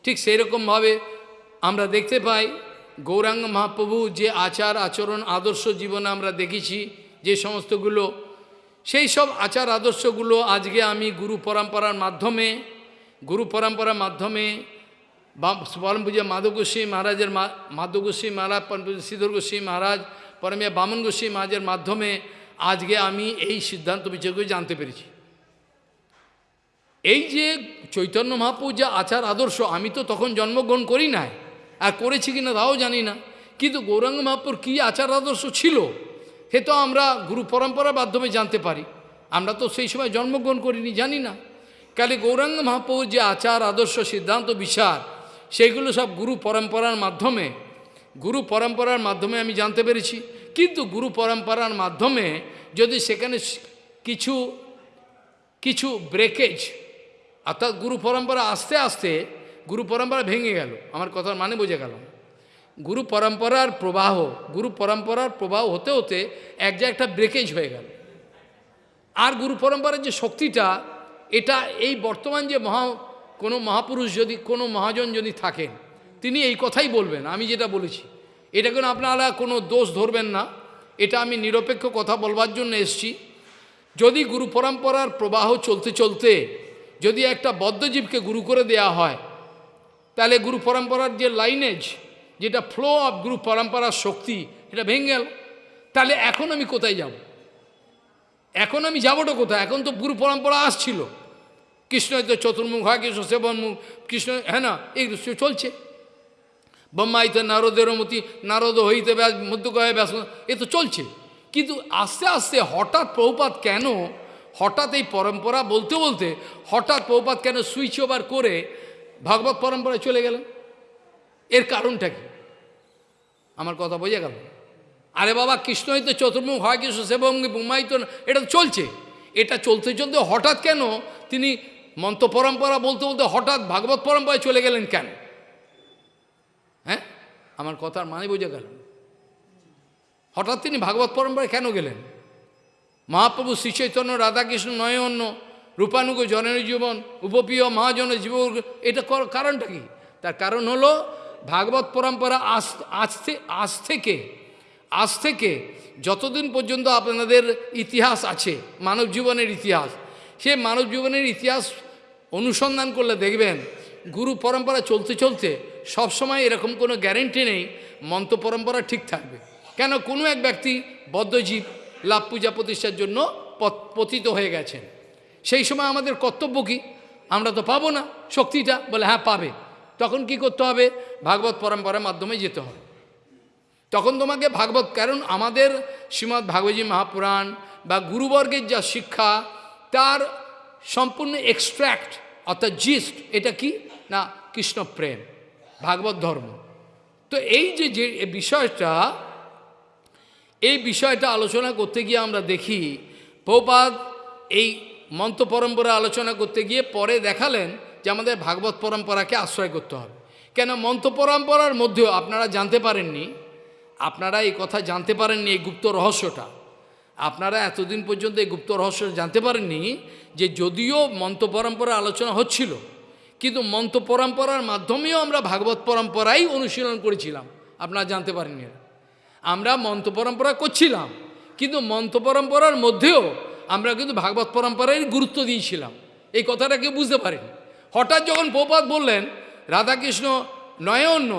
ঠিক সেই রকমভাবে আমরা দেখতে পাই, গৌরাঙ্গ মহাপ্রভু যে আচার, আচরণ, আদর্শ জীবনে আমরা দেখেছি, যে সমস্তগুলো, সেই সব আচার, আদর্শগুলো আজকে আমি গুরু পরম্পরার মাধ্যমে, গুরু পরম্পরার মাধ্যমে পরম পূজা মাধব গোস্বী মহারাজের মাধব গোস্বী মহারাজ, পরম পূজা শ্রীধর গোস্বী মহারাজ পরমিয়া বামন গোস্বী মহারাজের মাধ্যমে আজকে আমি এই সিদ্ধান্ত বিচারকে জানতে পেরেছি। এই যে চৈতন্য মহাপুর যে আচার আদর্শ, আমি তো তখন জন্মগ্রহণ করি নাই। আর করেছি কিনা তাও জানি না। কিন্তু গৌরাঙ্গ মহাপুর কী আচার আদর্শ ছিল, সে তো আমরা গুরু পরম্পরার মাধ্যমে জানতে পারি। আমরা তো সেই সময় জন্মগ্রহণ করিনি, জানি না। কালি গৌরাঙ্গ মহাপ্রভুর যে আচার আদর্শ, সিদ্ধান্ত, বিচার, সেইগুলো সব গুরু পরম্পরার মাধ্যমে, গুরু পরম্পরার মাধ্যমে আমি জানতে পেরেছি। কিন্তু গুরু পরম্পরার মাধ্যমে যদি সেখানে কিছু কিছু ব্রেকেজ অর্থাৎ গুরু পরম্পরা আস্তে আস্তে গুরু পরম্পরা ভেঙে গেল। আমার কথার মানে বোঝা গেল গুরু পরম্পরার প্রবাহ, গুরু পরম্পরার প্রবাহ হতে হতে এক জায়গায় একটা ব্রেকেজ হয়ে গেল। আর গুরু পরম্পরার যে শক্তিটা, এটা এই বর্তমান যে মহা, কোনো মহাপুরুষ যদি, কোনো মহাজন যদি থাকেন, তিনি এই কথাই বলবেন, আমি যেটা বলেছি। এটা কোনো আপনারা কোনো দোষ ধরবেন না। এটা আমি নিরপেক্ষ কথা বলবার জন্য এসছি। যদি গুরু পরম্পরার প্রবাহ চলতে চলতে যদি একটা বদ্ধজীবকে গুরু করে দেয়া হয়, তাহলে গুরু পরম্পরার যে লাইনেজ যেটা ফ্লো অফ গুরু পরম্পরার শক্তি এটা ভেঙে গেল। তাহলে এখন আমি কোথায় যাব? এখন আমি যাবোটা কোথায়? এখন তো গুরু পরম্পরা আসছিল। কৃষ্ণ তো চতুর্মুখ হয়, কৃষ্ণ সেবনমুখ, কৃষ্ণ হ্যাঁ না, এই চলছে। ব্রহ্মাইতে নারদের মতি, নারদ হইতে মধ্যকয়ে ব্যাস, এ তো চলছে। কিন্তু আস্তে আস্তে হঠাৎ প্রভুপাত কেন হঠাৎ এই পরম্পরা বলতে বলতে হঠাৎ প্রভুপাত কেন সুইচ ওভার করে ভাগবত পরম্পরায় চলে গেলেন? এর কারণটা কি? আমার কথা বোঝা গেল। আরে বাবা, কৃষ্ণ হইতে চতুর্মুখ, হয় কৃষ্ণ সেবঙ্গি এটা তো চলছে। এটা চলতে চলতে হঠাৎ কেন তিনি মন্ত্র পরম্পরা বলতে বলতে হঠাৎ ভাগবত পরম্পরায় চলে গেলেন কেন? হ্যাঁ? আমার কথার মানে বোঝা গেল। হঠাৎ তিনি ভাগবত পরম্পরায় কেন গেলেন? মহাপ্রভু শ্রী চৈতন্য রাধাকৃষ্ণ নয় অন্য রূপানুগ জনের জীবন, উপপ্রিয় মহাজন জীব, এটা কারণটা কি? তার কারণ হলো ভাগবত পরম্পরা আজ আজ থেকে আজ থেকে যতদিন পর্যন্ত আপনাদের ইতিহাস আছে, মানব জীবনের ইতিহাস, সে মানব জীবনের ইতিহাস অনুসন্ধান করলে দেখবেন, গুরু পরম্পরা চলতে চলতে সবসময় এরকম কোনো গ্যারেন্টি নেই, মন্ত্র পরম্পরা ঠিক থাকবে। কেন? কোনো এক ব্যক্তি বদ্ধজীব লাভ পূজা প্রতিষ্ঠার জন্য পত- পতিত হয়ে গেছেন। সেই সময় আমাদের কর্তব্য কি? আমরা তো পাবো না শক্তিটা। বলে হ্যাঁ পাবে। তখন কি করতে হবে? ভাগবত পরম্পরার মাধ্যমে যেতে হবে। তখন তোমাকে ভাগবত, কারণ আমাদের শ্রীমৎ ভাগবতী মহাপুরাণ বা গুরুবর্গের যা শিক্ষা, তার সম্পূর্ণ এক্সট্র্যাক্ট অর্থাৎ জিস্ট এটা কি? না কৃষ্ণ প্রেম ভাগবত ধর্ম। তো এই যে যে বিষয়টা এই বিষয়টা আলোচনা করতে গিয়ে আমরা দেখি, প্রপাত এই মন্ত্র পরম্পরা আলোচনা করতে গিয়ে পরে দেখালেন যে আমাদের ভাগবত পরম্পরাকে আশ্রয় করতে হবে। কেন মন্ত্র পরম্পরার মধ্যেও আপনারা জানতে পারেননি, আপনারা এই কথা জানতে পারেননি এই গুপ্ত রহস্যটা। আপনারা এতদিন পর্যন্ত এই গুপ্ত রহস্য জানতে পারেননি যে যদিও মন্ত্র পরম্পরা আলোচনা হচ্ছিল, কিন্তু মন্ত্র পরম্পরার মাধ্যমেও আমরা ভাগবত পরম্পরাই অনুশীলন করেছিলাম। আপনারা জানতে পারেননি। আমরা মন্ত্র পরম্পরা করছিলাম, কিন্তু মন্ত্র পরম্পরার মধ্যেও আমরা কিন্তু ভাগবত পরম্পরায় গুরুত্ব দিয়েছিলাম। এই কথাটা কেউ বুঝতে পারেনি। হঠাৎ যখন প্রপাত বললেন, রাধাকৃষ্ণ নয় অন্য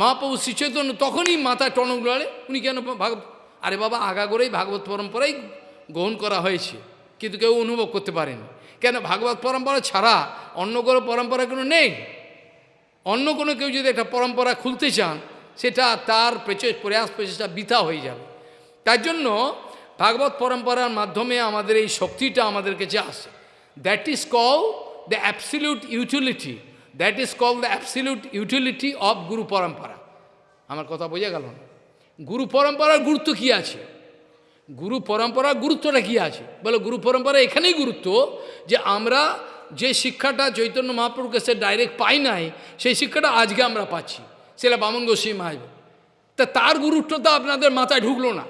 মহাপ্রভু শ্রীচৈতন্য তখনই মাথায় টনক লড়ে উনি কেন ভাগ আরে বাবা, আগা করেই ভাগবত পরম্পরাই গ্রহণ করা হয়েছে, কিন্তু কেউ অনুভব করতে পারেনি। কেন ভাগবত পরম্পরা ছাড়া অন্য কোনো পরম্পরা কোনো নেই? অন্য কোনো কেউ যদি একটা পরম্পরা খুলতে চান সেটা তার প্রচে- প্রয়াস প্রচেষ্টা বৃথা হয়ে যাবে। তার জন্য ভাগবত পরম্পরার মাধ্যমে আমাদের এই শক্তিটা আমাদের কাছে আসে। That is call the absolute utility that is call the absolute utility of গুরু পরম্পরা আমার কথা বোঝা গেল না? গুরু পরম্পরার গুরুত্ব কী আছে? গুরু পরম্পরার গুরুত্বটা কী আছে? বলে গুরু পরম্পরা এখানেই গুরুত্ব যে আমরা যে শিক্ষাটা চৈতন্য মহাপ্রভুর কাছে ডাইরেক্ট পাই নাই, সেই শিক্ষাটা আজকে আমরা পাচ্ছি। সেটা বামন গোস্বী মাহাজ তা তার গুরুত্বটা আপনাদের মাথায় ঢুকলো না।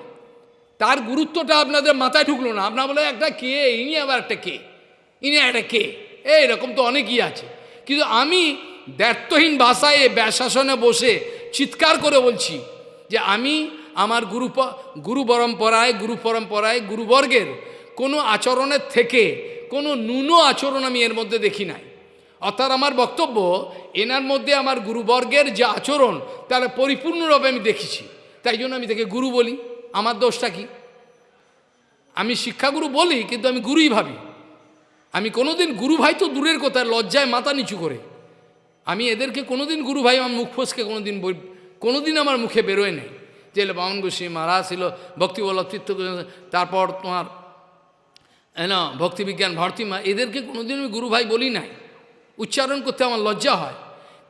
তার গুরুত্বটা আপনাদের মাথায় ঢুকলো না। আপনার বলে একটা কে? ইনি আবার একটা কে? ইনি একটা কে? এই এরকম তো অনেকই আছে। কিন্তু আমি দ্ব্যর্থহীন ভাষায় এ ব্যাসাসনে বসে চিৎকার করে বলছি যে আমি আমার গুরু গুরু পরম্পরায় গুরু পরম্পরায় গুরুবর্গের কোনো আচরণের থেকে কোনো ন্যূন আচরণ আমি এর মধ্যে দেখি নাই। অর্থাৎ আমার বক্তব্য এনার মধ্যে আমার গুরুবর্গের যে আচরণ তারা পরিপূর্ণরূপে আমি দেখেছি। তাই জন্য আমি তাকে গুরু বলি। আমার দোষটা কি? আমি শিক্ষাগুরু বলি কিন্তু আমি গুরুই ভাবি। আমি কোনোদিন গুরু ভাই তো দূরের কথা লজ্জায় মাথা নিচু করে। আমি এদেরকে কোনোদিন গুরু ভাই আমার মুখ ফসকে কোনোদিন কোনোদিন আমার মুখে বেরোয় নেই। যে বামন গোস্বী মারা ছিল ভক্তিবল্লভ গোস্বামী, তারপর তোমার না ভক্তিবিজ্ঞান ভর্তিমা এদেরকে কোনোদিন আমি গুরু ভাই বলি নাই। উচ্চারণ করতে আমার লজ্জা হয়।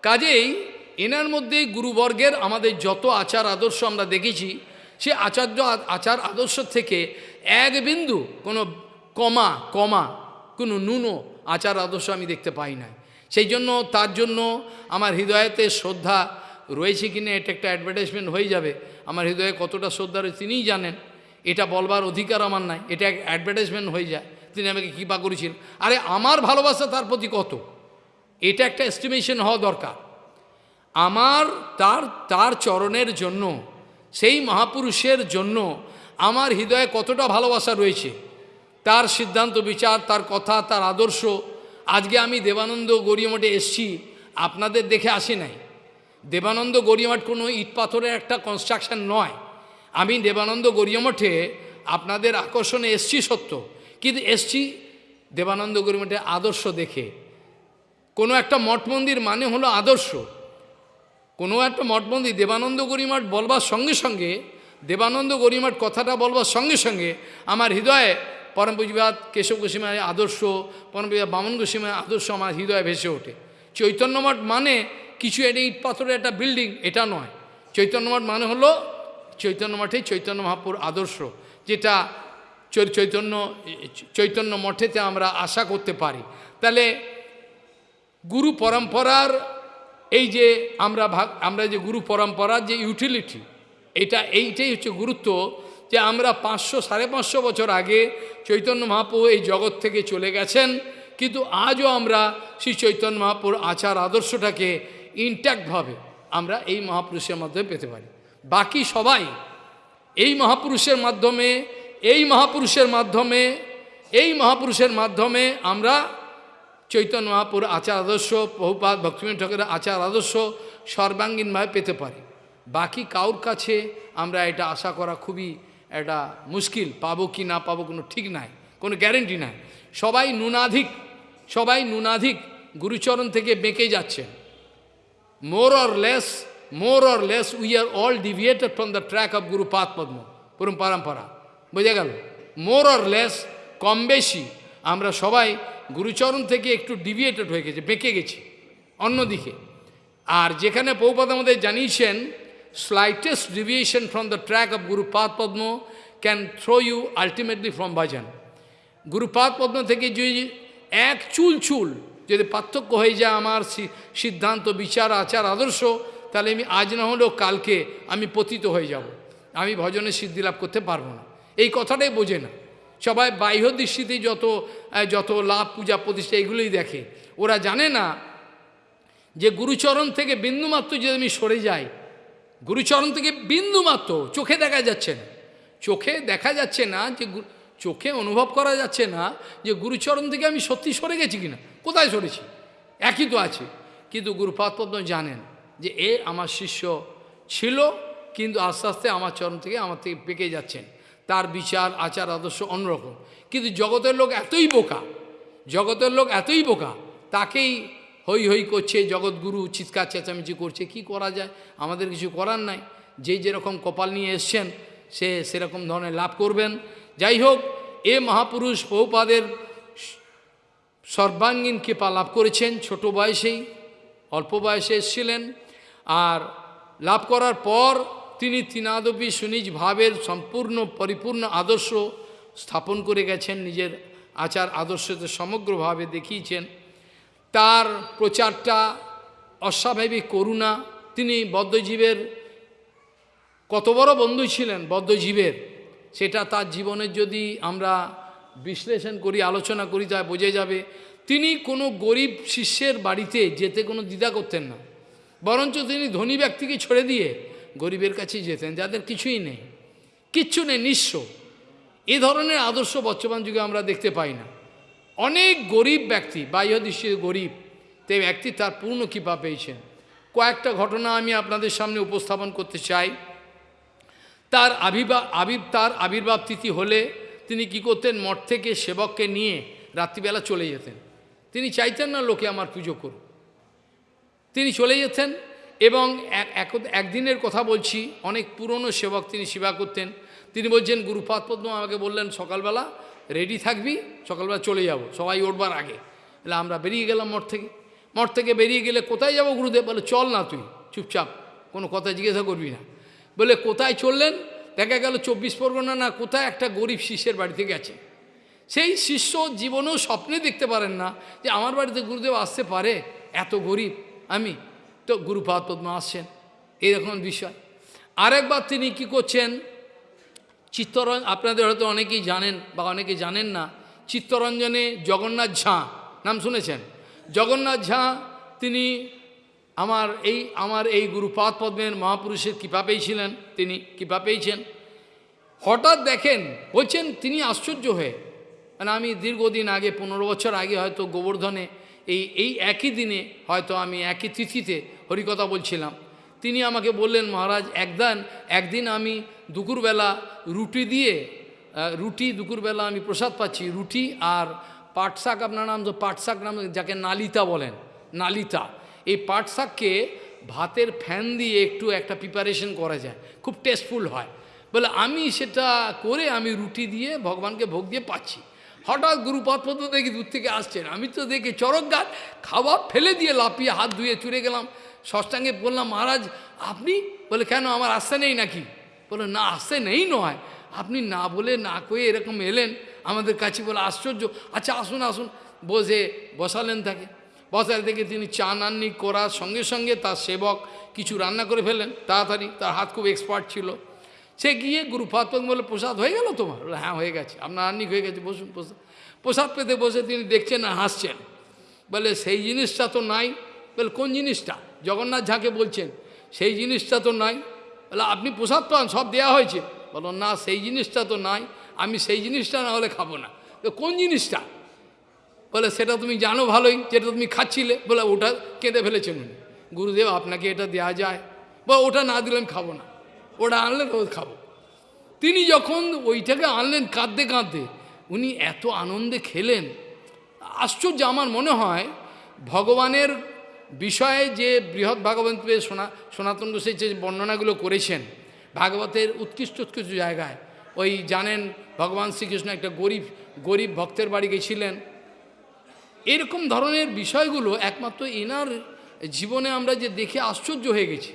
কাজেই এনার মধ্যে গুরুবর্গের আমাদের যত আচার আদর্শ আমরা দেখেছি, সে আচার্য আচার আদর্শ থেকে এক বিন্দু কোনো কমা কমা, কোনো নুনো আচার আদর্শ আমি দেখতে পাই নাই। সেই জন্য, তার জন্য আমার হৃদয়েতে শ্রদ্ধা রয়েছে কি না, এটা একটা অ্যাডভার্টাইজমেন্ট হয়ে যাবে। আমার হৃদয়ে কতটা শ্রদ্ধা রয়েছে তিনিই জানেন। এটা বলবার অধিকার আমার নাই, এটা অ্যাডভার্টাইজমেন্ট হয়ে যায়। তিনি আমাকে কৃপা করেছিলেন আরে, আমার ভালোবাসা তার প্রতি কত? এটা একটা এস্টিমেশন হওয়া দরকার। আমার তার তার চরণের জন্য, সেই মহাপুরুষের জন্য আমার হৃদয়ে কতটা ভালোবাসা রয়েছে। তার সিদ্ধান্ত, বিচার, তার কথা, তার আদর্শ। আজকে আমি দেবানন্দ গড়িয়ামঠে এসছি, আপনাদের দেখে আসি নাই। দেবানন্দ গড়িয়ামঠ কোনো ইট পাথরের একটা কনস্ট্রাকশন নয়। আমি দেবানন্দ গড়িয়ামঠে আপনাদের আকর্ষণে এসছি সত্য। কিন্তু এসছি দেবানন্দ গড়িয়ামঠে আদর্শ দেখে। কোনো একটা মঠ মন্দির মানে হলো আদর্শ। কোনো একটা মঠ মন্দির দেবানন্দ গরিমাঠ বলবার সঙ্গে সঙ্গে, দেবানন্দ গরিমাঠ কথাটা বলবার সঙ্গে সঙ্গে আমার হৃদয়ে পরম পুঁজিবাদ কেশব গোস্বামীর আদর্শ, পরম পুঁজিবাদ বামন গোস্বামীর আদর্শ আমার হৃদয়ে ভেসে ওঠে। চৈতন্য মঠ মানে কিছু এটা ইট পাথরের একটা বিল্ডিং এটা নয়। চৈতন্য মঠ মানে হলো চৈতন্য মঠে চৈতন্য মহাপুর আদর্শ, যেটা চৈতন্য চৈতন্য মঠেতে আমরা আশা করতে পারি। তাহলে গুরু পরম্পরার এই যে আমরা ভাগ, আমরা যে গুরু পরম্পরার যে ইউটিলিটি এটা এইটাই হচ্ছে গুরুত্ব যে আমরা পাঁচশো, সাড়ে পাঁচশো বছর আগে চৈতন্য মহাপ্রভু এই জগৎ থেকে চলে গেছেন, কিন্তু আজও আমরা শ্রী চৈতন্য মহাপুর আচার আদর্শটাকে ইনট্যাক্টভাবে আমরা এই মহাপুরুষের মাধ্যমে পেতে পারি। বাকি সবাই এই মহাপুরুষের মাধ্যমে, এই মহাপুরুষের মাধ্যমে, এই মহাপুরুষের মাধ্যমে আমরা চৈতন্য মহাপুর আচার আদর্শ বহুপাত ভক্তিবিনোদ ঠাকুরের আচার আদর্শ সর্বাঙ্গীনভাবে পেতে পারি। বাকি কাউর কাছে আমরা এটা আশা করা খুবই এটা মুশকিল। পাবো কি না পাবো কোনো ঠিক নাই, কোনো গ্যারেন্টি নাই। সবাই নুনাধিক সবাই নুনাধিক গুরুচরণ থেকে বেঁকে যাচ্ছেন। More or less more or less we are all deviated from the track of গুরু পাত পদ্ম পুরম পরম্পরা বোঝা গেল? মোর অর লেস কম বেশি আমরা সবাই গুরুচরণ থেকে একটু ডিভিয়েটেড হয়ে গেছে, বেঁকে গেছি, অন্যদিকে। আর যেখানে পৌপাদ আমাদের জানিয়েছেন slightest deviation from the track of গুরু পাদ পদ্ম can throw you ultimately from ভাজন গুরুপাদ পদ্ম থেকে যদি এক চুল চুল যদি পার্থক্য হয়ে যায় আমার সিদ্ধান্ত, বিচার, আচার, আদর্শ, তাহলে আমি আজ না হলেও কালকে আমি পতিত হয়ে যাব। আমি ভজনে সিদ্ধি লাভ করতে পারব না। এই কথাটাই বোঝে না। সবাই বাহ্য দৃষ্টিতে যত যত লাভ, পূজা, প্রতিষ্ঠা এগুলোই দেখে। ওরা জানে না যে গুরুচরণ থেকে বিন্দুমাত্র যদি আমি সরে যাই, গুরুচরণ থেকে বিন্দুমাত্র চোখে দেখা যাচ্ছে না। চোখে দেখা যাচ্ছে না যে চোখে অনুভব করা যাচ্ছে না যে গুরুচরণ থেকে আমি সত্যি সরে গেছি কিনা। কোথায় সরেছি? একই তো আছে। কিন্তু গুরুপাদ পদ্ম জানেন যে এ আমার শিষ্য ছিল, কিন্তু আস্তে আস্তে আমার চরণ থেকে আমার থেকে পেকে যাচ্ছেন। তার বিচার, আচার, আদর্শ অন্যরকম। কিন্তু জগতের লোক এতই বোকা, জগতের লোক এতই বোকা, তাকেই হই হই করছে, জগৎগুরু চিৎকার, চেঁচামেচি করছে। কি করা যায়? আমাদের কিছু করার নাই। যে যেরকম কপাল নিয়ে এসছেন, সে সেরকম ধরনের লাভ করবেন। যাই হোক, এ মহাপুরুষ বহুপাদের সর্বাঙ্গীন কৃপা লাভ করেছেন। ছোট বয়সেই, অল্প বয়সে এসেছিলেন। আর লাভ করার পর তিনি তিনাদপি সুনিজ ভাবের সম্পূর্ণ, পরিপূর্ণ আদর্শ স্থাপন করে গেছেন, নিজের আচার আদর্শতে সমগ্রভাবে দেখিয়েছেন। তার প্রচারটা অস্বাভাবিক করুণা। তিনি বদ্ধজীবের, কত বড় বন্ধু ছিলেন বদ্ধজীবের, সেটা তার জীবনের যদি আমরা বিশ্লেষণ করি, আলোচনা করি, তা বোঝা যাবে। তিনি কোনো গরিব শিষ্যের বাড়িতে যেতে কোনো দ্বিধা করতেন না। বরঞ্চ তিনি ধনী ব্যক্তিকে ছেড়ে দিয়ে গরিবের কাছেই যেতেন, যাদের কিছুই নেই, কিচ্ছু নেই, নিঃস্ব। এ ধরনের আদর্শ বর্তমান যুগে আমরা দেখতে পাই না। অনেক গরিব ব্যক্তি বাহ্য দৃষ্টিতে গরিব, তে ব্যক্তি তার পূর্ণ কৃপা পেয়েছেন। কয়েকটা ঘটনা আমি আপনাদের সামনে উপস্থাপন করতে চাই। তার আবির্ভাব আবির, তার আবির্ভাব তিথি হলে তিনি কি করতেন? মঠ থেকে সেবককে নিয়ে রাত্রিবেলা চলে যেতেন। তিনি চাইতেন না লোকে আমার পুজো করুক। তিনি চলে যেতেন এবং এক, এক- একদিনের কথা বলছি, অনেক পুরনো সেবক তিনি সেবা করতেন। তিনি বলছেন, গুরুপাদ পদ্ম আমাকে বললেন, সকালবেলা রেডি থাকবি, সকালবেলা চলে যাব, সবাই উঠবার আগে। তাহলে আমরা বেরিয়ে গেলাম মঠ থেকে। মঠ থেকে বেরিয়ে গেলে, কোথায় যাব গুরুদেব? বলে, চল না তুই, চুপচাপ, কোনো কথা জিজ্ঞাসা করবি না। বলে, কোথায় চললেন? দেখা গেল, চব্বিশ পরগনা না, কোথায় একটা গরিব শিষ্যের বাড়িতে গেছে। সেই শিষ্য জীবনেও স্বপ্নে দেখতে পারেন না যে, আমার বাড়িতে গুরুদেব আসতে পারে? এত গরিব, আমি তো গুরুপাদ পদ্ম আসছেন এইরকম বিষয়। আরেকবার তিনি কি করছেন? চিত্তরঞ্জন, আপনাদের হয়তো অনেকেই জানেন বা অনেকে জানেন না, চিত্তরঞ্জনে জগন্নাথ ঝাঁ, নাম শুনেছেন? জগন্নাথ ঝাঁ তিনি আমার এই আমার এই গুরুপাদ পদ্মের মহাপুরুষের কৃপা পেয়েছিলেন। তিনি কৃপা পেয়েছেন। হঠাৎ দেখেন, বলছেন তিনি আশ্চর্য হয়ে। মানে আমি দীর্ঘদিন আগে, পনেরো বছর আগে হয়তো গোবর্ধনে এই এই একই দিনে হয়তো আমি একই তিথিতে হরিকথা বলছিলাম। তিনি আমাকে বললেন, মহারাজ, একদান, একদিন আমি দুপুরবেলা রুটি দিয়ে রুটি দুপুরবেলা আমি প্রসাদ পাচ্ছি। রুটি আর পাটশাক আপনার নাম তো পাটশাক নাম, যাকে নালিতা বলেন, নালিতা। এই পাটশাককে ভাতের ফ্যান দিয়ে একটু একটা প্রিপারেশন করা যায়। খুব টেস্টফুল হয়। বলে, আমি সেটা করে আমি রুটি দিয়ে ভগবানকে ভোগ দিয়ে পাচ্ছি। হঠাৎ গুরুপদ পদ্ম দেখি দূর থেকে আসছেন। আমি তো দেখি চরক গাছ খাবার ফেলে দিয়ে লাপিয়ে হাত ধুয়ে চুরে গেলাম। ষষ্ঠাঙ্গে বললাম, মহারাজ, আপনি? বলে, কেন, আমার আসতে নেই নাকি? বলে, না, আসতে নেই নয়। আপনি না বলে না কয়ে এরকম এলেন। আমাদের কাছে বলে, আশ্চর্য। আচ্ছা আসুন আসুন। বসে বসালেন তাকে। বসার থেকে তিনি চা নাননি, করার সঙ্গে সঙ্গে তার সেবক কিছু রান্না করে ফেলেন তাড়াতাড়ি, তার হাত খুব এক্সপার্ট ছিল। সে গিয়ে গুরু গুরুপাদ বলে, প্রসাদ হয়ে গেল তোমার? হ্যাঁ হয়ে গেছে। আপনার আন্নিক হয়ে গেছে, বসুন, প্রসাদ প্রসাদ পেতে বসে তিনি দেখছেন আর হাসছেন। বলে, সেই জিনিসটা তো নাই। বলে, কোন জিনিসটা? জগন্নাথ ঝাঁকে বলছেন, সেই জিনিসটা তো নাই। বলে, আপনি প্রসাদ পান, সব দেওয়া হয়েছে। বলো, না, সেই জিনিসটা তো নাই, আমি সেই জিনিসটা না হলে খাব না। তো কোন জিনিসটা? বলে, সেটা তুমি জানো ভালোই, যেটা তুমি খাচ্ছিলে। বলে, ওটা কেঁদে ফেলেছেন উনি। গুরুদেব, আপনাকে এটা দেওয়া যায়। বা ওটা না দিলে আমি খাব না। ওটা আনলেন তো খাব। তিনি যখন ওইটাকে আনলেন কাঁদতে কাঁদতে, উনি এত আনন্দে খেলেন। আশ্চর্য আমার মনে হয়, ভগবানের বিষয়ে যে বৃহৎ ভাগবতের সোনা, সনাতন গোসাই যে বর্ণনাগুলো করেছেন, ভাগবতের উৎকৃষ্ট উৎকৃষ্ট জায়গায়, ওই জানেন ভগবান শ্রীকৃষ্ণ একটা গরিব গরিব ভক্তের বাড়ি গেছিলেন। এরকম ধরনের বিষয়গুলো একমাত্র এনার জীবনে আমরা যে দেখে আশ্চর্য হয়ে গেছি।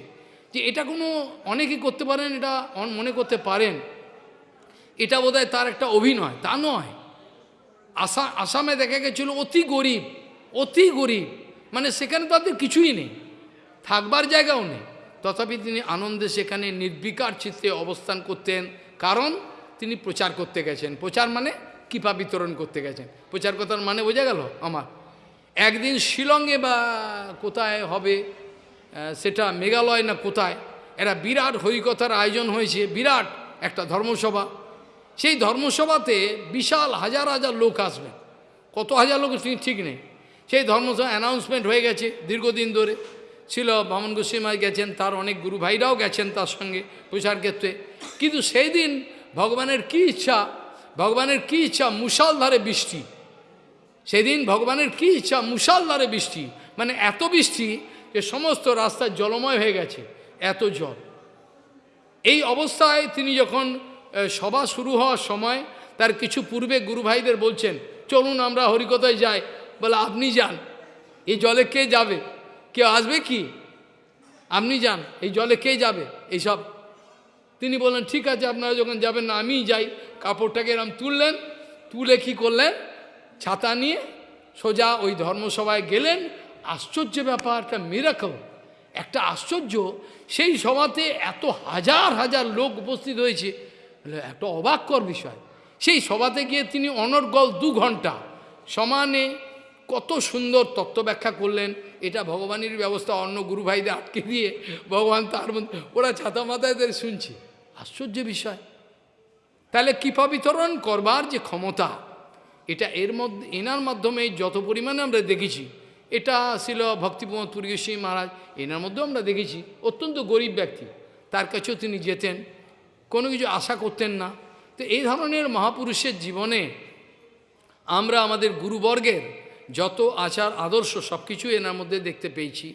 যে এটা কোনো অনেকে করতে পারেন, এটা মনে করতে পারেন। এটা বোধহয় তার একটা অভিনয়, তা নয়। আসা আসামে দেখা গেছিল অতি গরিব অতি গরিব। মানে সেখানে তাদের কিছুই নেই, থাকবার জায়গাও নেই। তথাপি তিনি আনন্দে সেখানে নির্বিকার চিত্তে অবস্থান করতেন, কারণ তিনি প্রচার করতে গেছেন। প্রচার মানে কৃপা বিতরণ করতে গেছেন। প্রচার কথার মানে বোঝা গেল আমার। একদিন শিলংয়ে বা কোথায় হবে সেটা মেঘালয় না কোথায়? এরা বিরাট হরিকথার আয়োজন হয়েছে, বিরাট একটা ধর্মসভা। সেই ধর্মসভাতে বিশাল হাজার হাজার লোক আসবেন কত হাজার লোক ঠিক নেই। সেই ধর্মসভা অ্যানাউন্সমেন্ট হয়ে গেছে দীর্ঘদিন ধরে। ছিল বামন গোস্বীমাই গেছেন, তার অনেক গুরু ভাইরাও গেছেন তার সঙ্গে প্রচার ক্ষেত্রে। কিন্তু সেই দিন ভগবানের কি ইচ্ছা, ভগবানের কী ইচ্ছা মুষালধারে বৃষ্টি। সেদিন ভগবানের কি ইচ্ছা মুষালধারে বৃষ্টি। মানে এত বৃষ্টি যে সমস্ত রাস্তা জলময় হয়ে গেছে, এত জল। এই অবস্থায় তিনি যখন সভা শুরু হওয়ার সময় তার কিছু পূর্বে গুরু ভাইদের বলছেন, চলুন আমরা হরিকথায় যাই। বলে, আপনি যান। এই জলে কে যাবে? কেউ আসবে কি? আপনি যান। এই জলে কে যাবে? এইসব। তিনি বললেন, ঠিক আছে, আপনারা যখন যাবেন না, আমিই যাই। কাপড়টাকে এরম তুললেন, তুলে কি করলেন? ছাতা নিয়ে সোজা ওই ধর্মসভায় গেলেন আশ্চর্য ব্যাপার, একটা মিরাকল একটা আশ্চর্য। সেই সভাতে এত হাজার হাজার লোক উপস্থিত হয়েছে। একটা অবাককর বিষয়। সেই সভাতে গিয়ে তিনি অনর্গল দু ঘণ্টা সমানে কত সুন্দর তত্ত্ব ব্যাখ্যা করলেন। এটা ভগবানের ব্যবস্থা, অন্য গুরু ভাইদের আটকে দিয়ে ভগবান তার মধ্যে ওরা ছাতা মাথায় ধরে শুনছে। আশ্চর্য বিষয়। তাহলে কৃপা বিতরণ করবার যে ক্ষমতা, এটা এর মধ্যে, এনার মাধ্যমে যত পরিমাণে আমরা দেখেছি এটা ছিল ভক্তিপ্রমোদ পুরীশ্বরী মহারাজ। এনার মধ্যেও আমরা দেখেছি, অত্যন্ত গরিব ব্যক্তি। তার কাছেও তিনি যেতেন, কোনো কিছু আশা করতেন না। তো এই ধরনের মহাপুরুষের জীবনে আমরা আমাদের গুরুবর্গের যত আচার, আদর্শ সব কিছু এনার মধ্যে দেখতে পেয়েছি।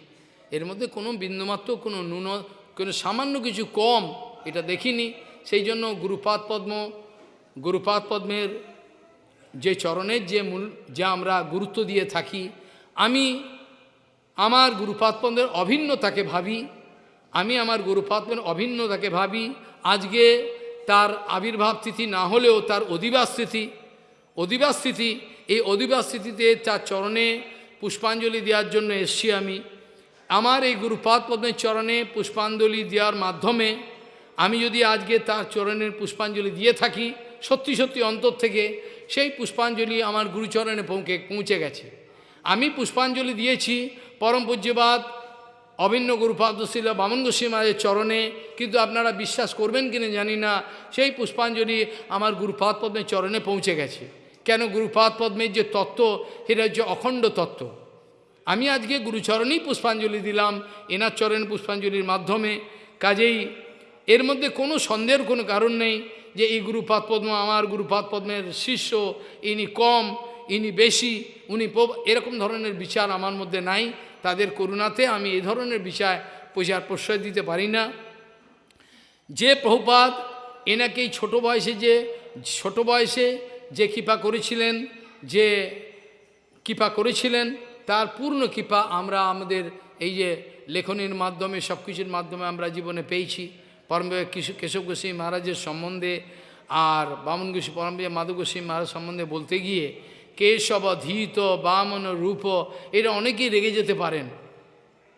এর মধ্যে কোনো বিন্দুমাত্র কোনো ন্যূন, কোনো সামান্য কিছু কম এটা দেখিনি। সেই জন্য গুরুপাদ পদ্ম, গুরুপাদ পদ্মের যে চরণের যে মূল, যা আমরা গুরুত্ব দিয়ে থাকি আমি আমার গুরুপাতপন্দের অভিন্নতাকে ভাবি, আমি আমার গুরুপাতপন অভিন্নতাকে ভাবি, আজকে তার আবির্ভাব তিথি না হলেও তার অধিবাস তিথি অধিবাস তিথি, এই অধিবাস তিথিতে তার চরণে পুষ্পাঞ্জলি দেওয়ার জন্য এসছি আমি। আমার এই গুরুপাদ পদ্মের চরণে পুষ্পাঞ্জলি দেওয়ার মাধ্যমে আমি যদি আজকে তার চরণের পুষ্পাঞ্জলি দিয়ে থাকি, সত্যি সত্যি অন্তর থেকে সেই পুষ্পাঞ্জলি আমার গুরুচরণে পৌঁকে পৌঁছে গেছে। আমি পুষ্পাঞ্জলি দিয়েছি, পরম পূজ্যবাদ। অভিন্ন গুরুপাদশীল বামন গোস্বী মায়ের চরণে, কিন্তু আপনারা বিশ্বাস করবেন কিনা জানি না, সেই পুষ্পাঞ্জলি আমার গুরুপাদ পদ্মের চরণে পৌঁছে গেছে। কেন গুরুপাদ পদ্মের যে তত্ত্ব, সেটা হচ্ছে অখণ্ড তত্ত্ব। আমি আজকে গুরুচরণেই পুষ্পাঞ্জলি দিলাম, এনার চরণে পুষ্পাঞ্জলির মাধ্যমে। কাজেই এর মধ্যে কোনো সন্দেহের কোনো কারণ নেই যে এই গুরুপাদ পদ্ম আমার গুরুপাদ পদ্মের শিষ্য, ইনি কম। ইনি বেশি, উনি এরকম ধরনের বিচার আমার মধ্যে নাই। তাদের করুণাতে আমি এই ধরনের বিচার প্রচার প্রশ্রয় দিতে পারি না। যে প্রভুপাদ এনাকে ছোটো বয়সে যে, ছোট বয়সে যে কৃপা করেছিলেন, যে কৃপা করেছিলেন, তার পূর্ণ কৃপা আমরা আমাদের এই যে লেখনের মাধ্যমে সব কিছুর মাধ্যমে আমরা জীবনে পেয়েছি। পরম কেশব গোস্বামী মহারাজের সম্বন্ধে আর বামন গোস্বী পরম মাধব গোস্বামী মহারাজ সম্বন্ধে বলতে গিয়ে কেশব ধীত বামন রূপ। এরা অনেকেই রেগে যেতে পারেন।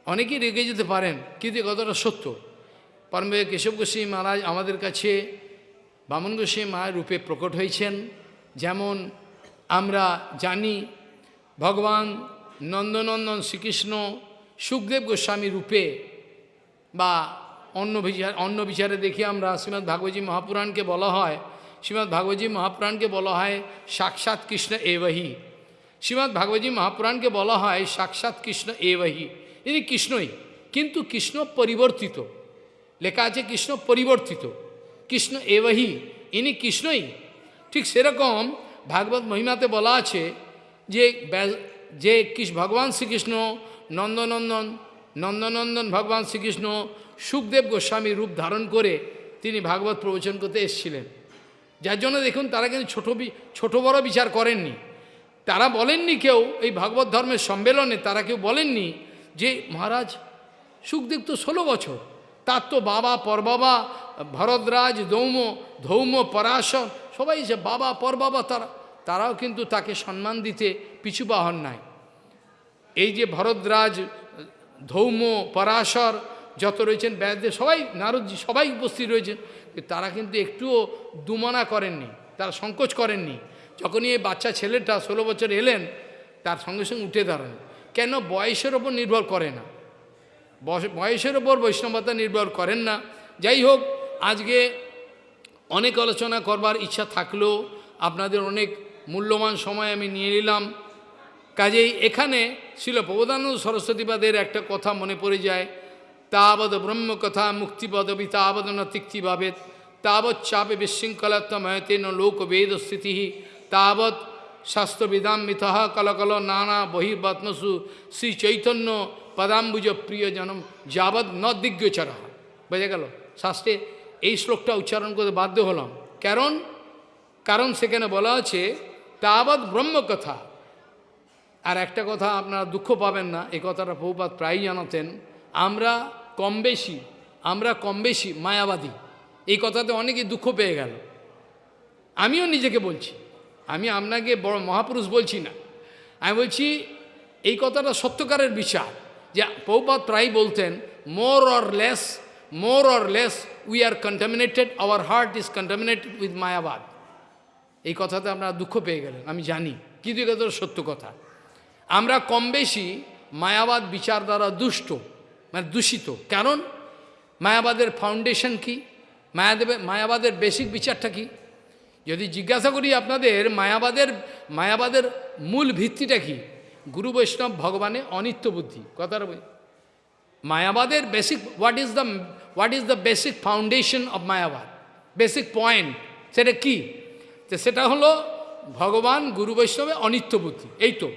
অনেকেই রেগে যেতে পারেন, কিন্তু কতটা সত্য। পরমে কেশব গোস্বামী মহারাজ আমাদের কাছে বামন গোস্বামী মায়ের রূপে প্রকট হয়েছেন। যেমন আমরা জানি, ভগবান নন্দনন্দন শ্রীকৃষ্ণ সুখদেব গোস্বামী রূপে বা অন্য বিচার, অন্য বিচারে দেখি আমরা শ্রীমৎ ভাগবতী মহাপুরাণকে বলা হয় শ্রীমৎ ভাগবতী মহাপুরাণকে বলা হয় সাক্ষাৎ কৃষ্ণ এবহি শ্রীমৎ ভাগবতী মহাপুরাণকে বলা হয় সাক্ষাৎ কৃষ্ণ এবহি ইনি কৃষ্ণই কিন্তু কৃষ্ণ পরিবর্তিত লেখা আছে কৃষ্ণ পরিবর্তিত কৃষ্ণ এবহি ইনি কৃষ্ণই ঠিক সেরকম ভাগবত মহিমাতে বলা আছে যে যে ভগবান শ্রীকৃষ্ণ নন্দনন্দন নন্দনন্দন ভগবান শ্রীকৃষ্ণ সুখদেব গোস্বামী রূপ ধারণ করে তিনি ভাগবত প্রবচন করতে এসেছিলেন যার জন্য দেখুন তারা কিন্তু ছোটো ছোট বড় বিচার করেননি। তারা বলেননি কেউ এই ভাগবত ধর্মের সম্মেলনে, তারা কেউ বলেননি যে, মহারাজ, সুখদেব তো ষোলো বছর। তার তো বাবা পরবাবা, ভরদ্রাজ, দৌম, ধৌম, পরাশর, সবাই যে বাবা পরবাবা তারা, তারাও কিন্তু তাকে সম্মান দিতে পিছু বাহন নাই। এই যে ভরদ্রাজ, ধৌম, পরাশর, যত রয়েছেন ব্যাসদেব সবাই, নারদজি সবাই উপস্থিত রয়েছেন। তারা কিন্তু একটুও দুমানা করেননি, তারা সংকোচ করেননি। যখনই এই বাচ্চা ছেলেটা ষোলো বছর এলেন, তার সঙ্গে সঙ্গে উঠে দাঁড়ান। কেন? বয়সের ওপর নির্ভর করে না। বয়স- বয়সের ওপর বৈষ্ণবতা নির্ভর করেন না। যাই হোক, আজকে অনেক আলোচনা করবার ইচ্ছা থাকলেও আপনাদের অনেক মূল্যবান সময় আমি নিয়ে নিলাম। কাজেই এখানে ছিল প্রবোধানন্দ সরস্বতীবাদের একটা কথা মনে পড়ে যায়। তাবৎ ব্রহ্মকথা মুক্তিপদবি তাবৎ ন তিক্তিভাবেদ তাবৎ চাপে বিশৃঙ্খলাত্ময়তেন লোকবেদ স্থিতি তাবৎ শাস্ত্রবিদাম মিথঃ কলকল নানা বহির্বাত্মসু শ্রী চৈতন্য পদাম্বুজ প্রিয় জনম যাবৎ ন দিগ্গোচর বোঝা গেল শাস্ত্রে এই শ্লোকটা উচ্চারণ করতে বাধ্য হলাম কারণ কারণ সেখানে বলা আছে তাবৎ ব্রহ্মকথা আর একটা কথা আপনারা দুঃখ পাবেন না, এই কথাটা বহুপাত প্রায়ই জানাতেন। আমরা কম বেশি আমরা কম বেশি মায়াবাদী। এই কথাতে অনেকেই দুঃখ পেয়ে গেল। আমিও নিজেকে বলছি। আমি আপনাকে বড় মহাপুরুষ বলছি না। আমি বলছি, এই কথাটা সত্যকারের বিচার যে পৌপাত প্রায় বলতেন more or less more or less we are contaminated our heart is contaminated with মায়াবাদ এই কথাতে আপনারা দুঃখ পেয়ে গেলেন, আমি জানি। কিন্তু এই কথাটা সত্য কথা। আমরা কম বেশি মায়াবাদ বিচার দ্বারা দুষ্ট। মানে দূষিত। কারণ মায়াবাদের ফাউন্ডেশন কি? মায়াদেবের মায়াবাদের বেসিক বিচারটা কি? যদি জিজ্ঞাসা করি আপনাদের, মায়াবাদের মায়াবাদের মূল ভিত্তিটা কি? গুরু বৈষ্ণব ভগবানের অনিত্য বুদ্ধি। বলি। মায়াবাদের basic what is the what is the basic foundation of মায়াবাদ? Basic point সেটা কি? তো সেটা হলো ভগবান গুরু বৈষ্ণবে অনিত্য বুদ্ধি। এই তো।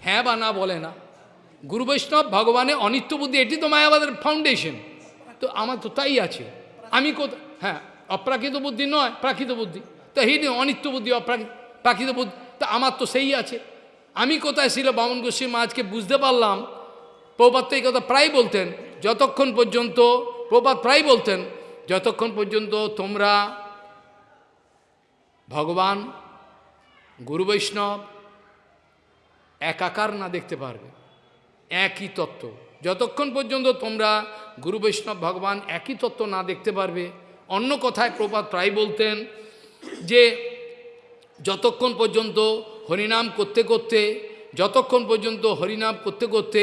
হ্যাঁ বা না বলে না। গুরু বৈষ্ণব ভগবানের অনিত্য বুদ্ধি, এটি তো মায়াবাদের ফাউন্ডেশন তো আমার তো তাই আছে। আমি কোথা হ্যাঁ অপ্রাকৃত বুদ্ধি নয়, প্রাকৃত বুদ্ধি। তো হি অনিত্য বুদ্ধি অপ্রাকৃত প্রাকৃত বুদ্ধি, তা আমার তো সেই আছে। আমি কোথায় ছিল, বামন গোস্বী আজকে বুঝতে পারলাম। প্রপাত এই কথা প্রায় বলতেন, যতক্ষণ পর্যন্ত প্রপাত প্রায় বলতেন, যতক্ষণ পর্যন্ত তোমরা ভগবান, গুরু বৈষ্ণব, একাকার না দেখতে পারবে। একই তত্ত্ব। যতক্ষণ পর্যন্ত তোমরা গুরু বৈষ্ণব ভগবান একই তত্ত্ব না দেখতে পারবে, অন্য কথায় প্রপাত প্রায় বলতেন যে যতক্ষণ পর্যন্ত হরিনাম করতে করতে, যতক্ষণ পর্যন্ত হরিনাম করতে করতে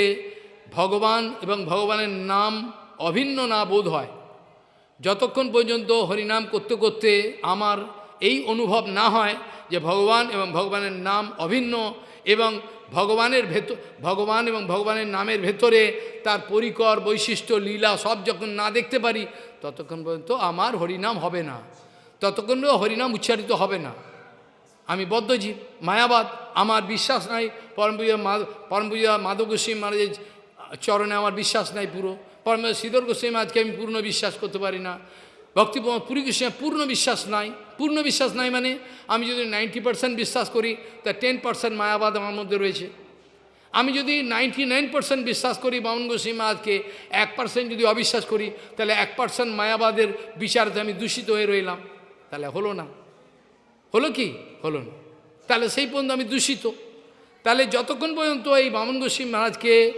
ভগবান এবং ভগবানের নাম অভিন্ন না বোধ হয়, যতক্ষণ পর্যন্ত হরিনাম করতে করতে আমার এই অনুভব না হয় যে ভগবান এবং ভগবানের নাম অভিন্ন এবং ভগবানের ভেতর, ভগবান এবং ভগবানের নামের ভেতরে তার পরিকর, বৈশিষ্ট্য, লীলা, সব যখন না দেখতে পারি, ততক্ষণ পর্যন্ত আমার হরিনাম হবে না। ততক্ষণ হরিনাম উচ্চারিত হবে না। আমি বদ্ধজীব, মায়াবাদ, আমার বিশ্বাস নাই পরমপুজা পরমপুজা মাধব গোস্বামী মহারাজের চরণে আমার বিশ্বাস নাই পুরো। পরম শ্রীধর গোস্বামী মহারাজকে আমি পূর্ণ বিশ্বাস করতে পারি না। ভক্তি পুরী গোস্বামী পূর্ণ বিশ্বাস নাই। পূর্ণ বিশ্বাস নাই মানে আমি যদি নাইনটি পার্সেন্ট বিশ্বাস করি, তা টেন পার্সেন্ট মায়াবাদ আমার মধ্যে রয়েছে। আমি যদি নাইনটি নাইন পার্সেন্ট বিশ্বাস করি, বামন গোস্বামী মহারাজকে এক পার্সেন্ট যদি অবিশ্বাস করি, তাহলে এক পার্সেন্ট মায়াবাদের বিচারতে আমি দূষিত হয়ে রইলাম। তাহলে হলো না। হলো কি? হলো না। তাহলে সেই পর্যন্ত আমি দূষিত। তাহলে যতক্ষণ পর্যন্ত এই বামন গোস্বামী মহারাজকে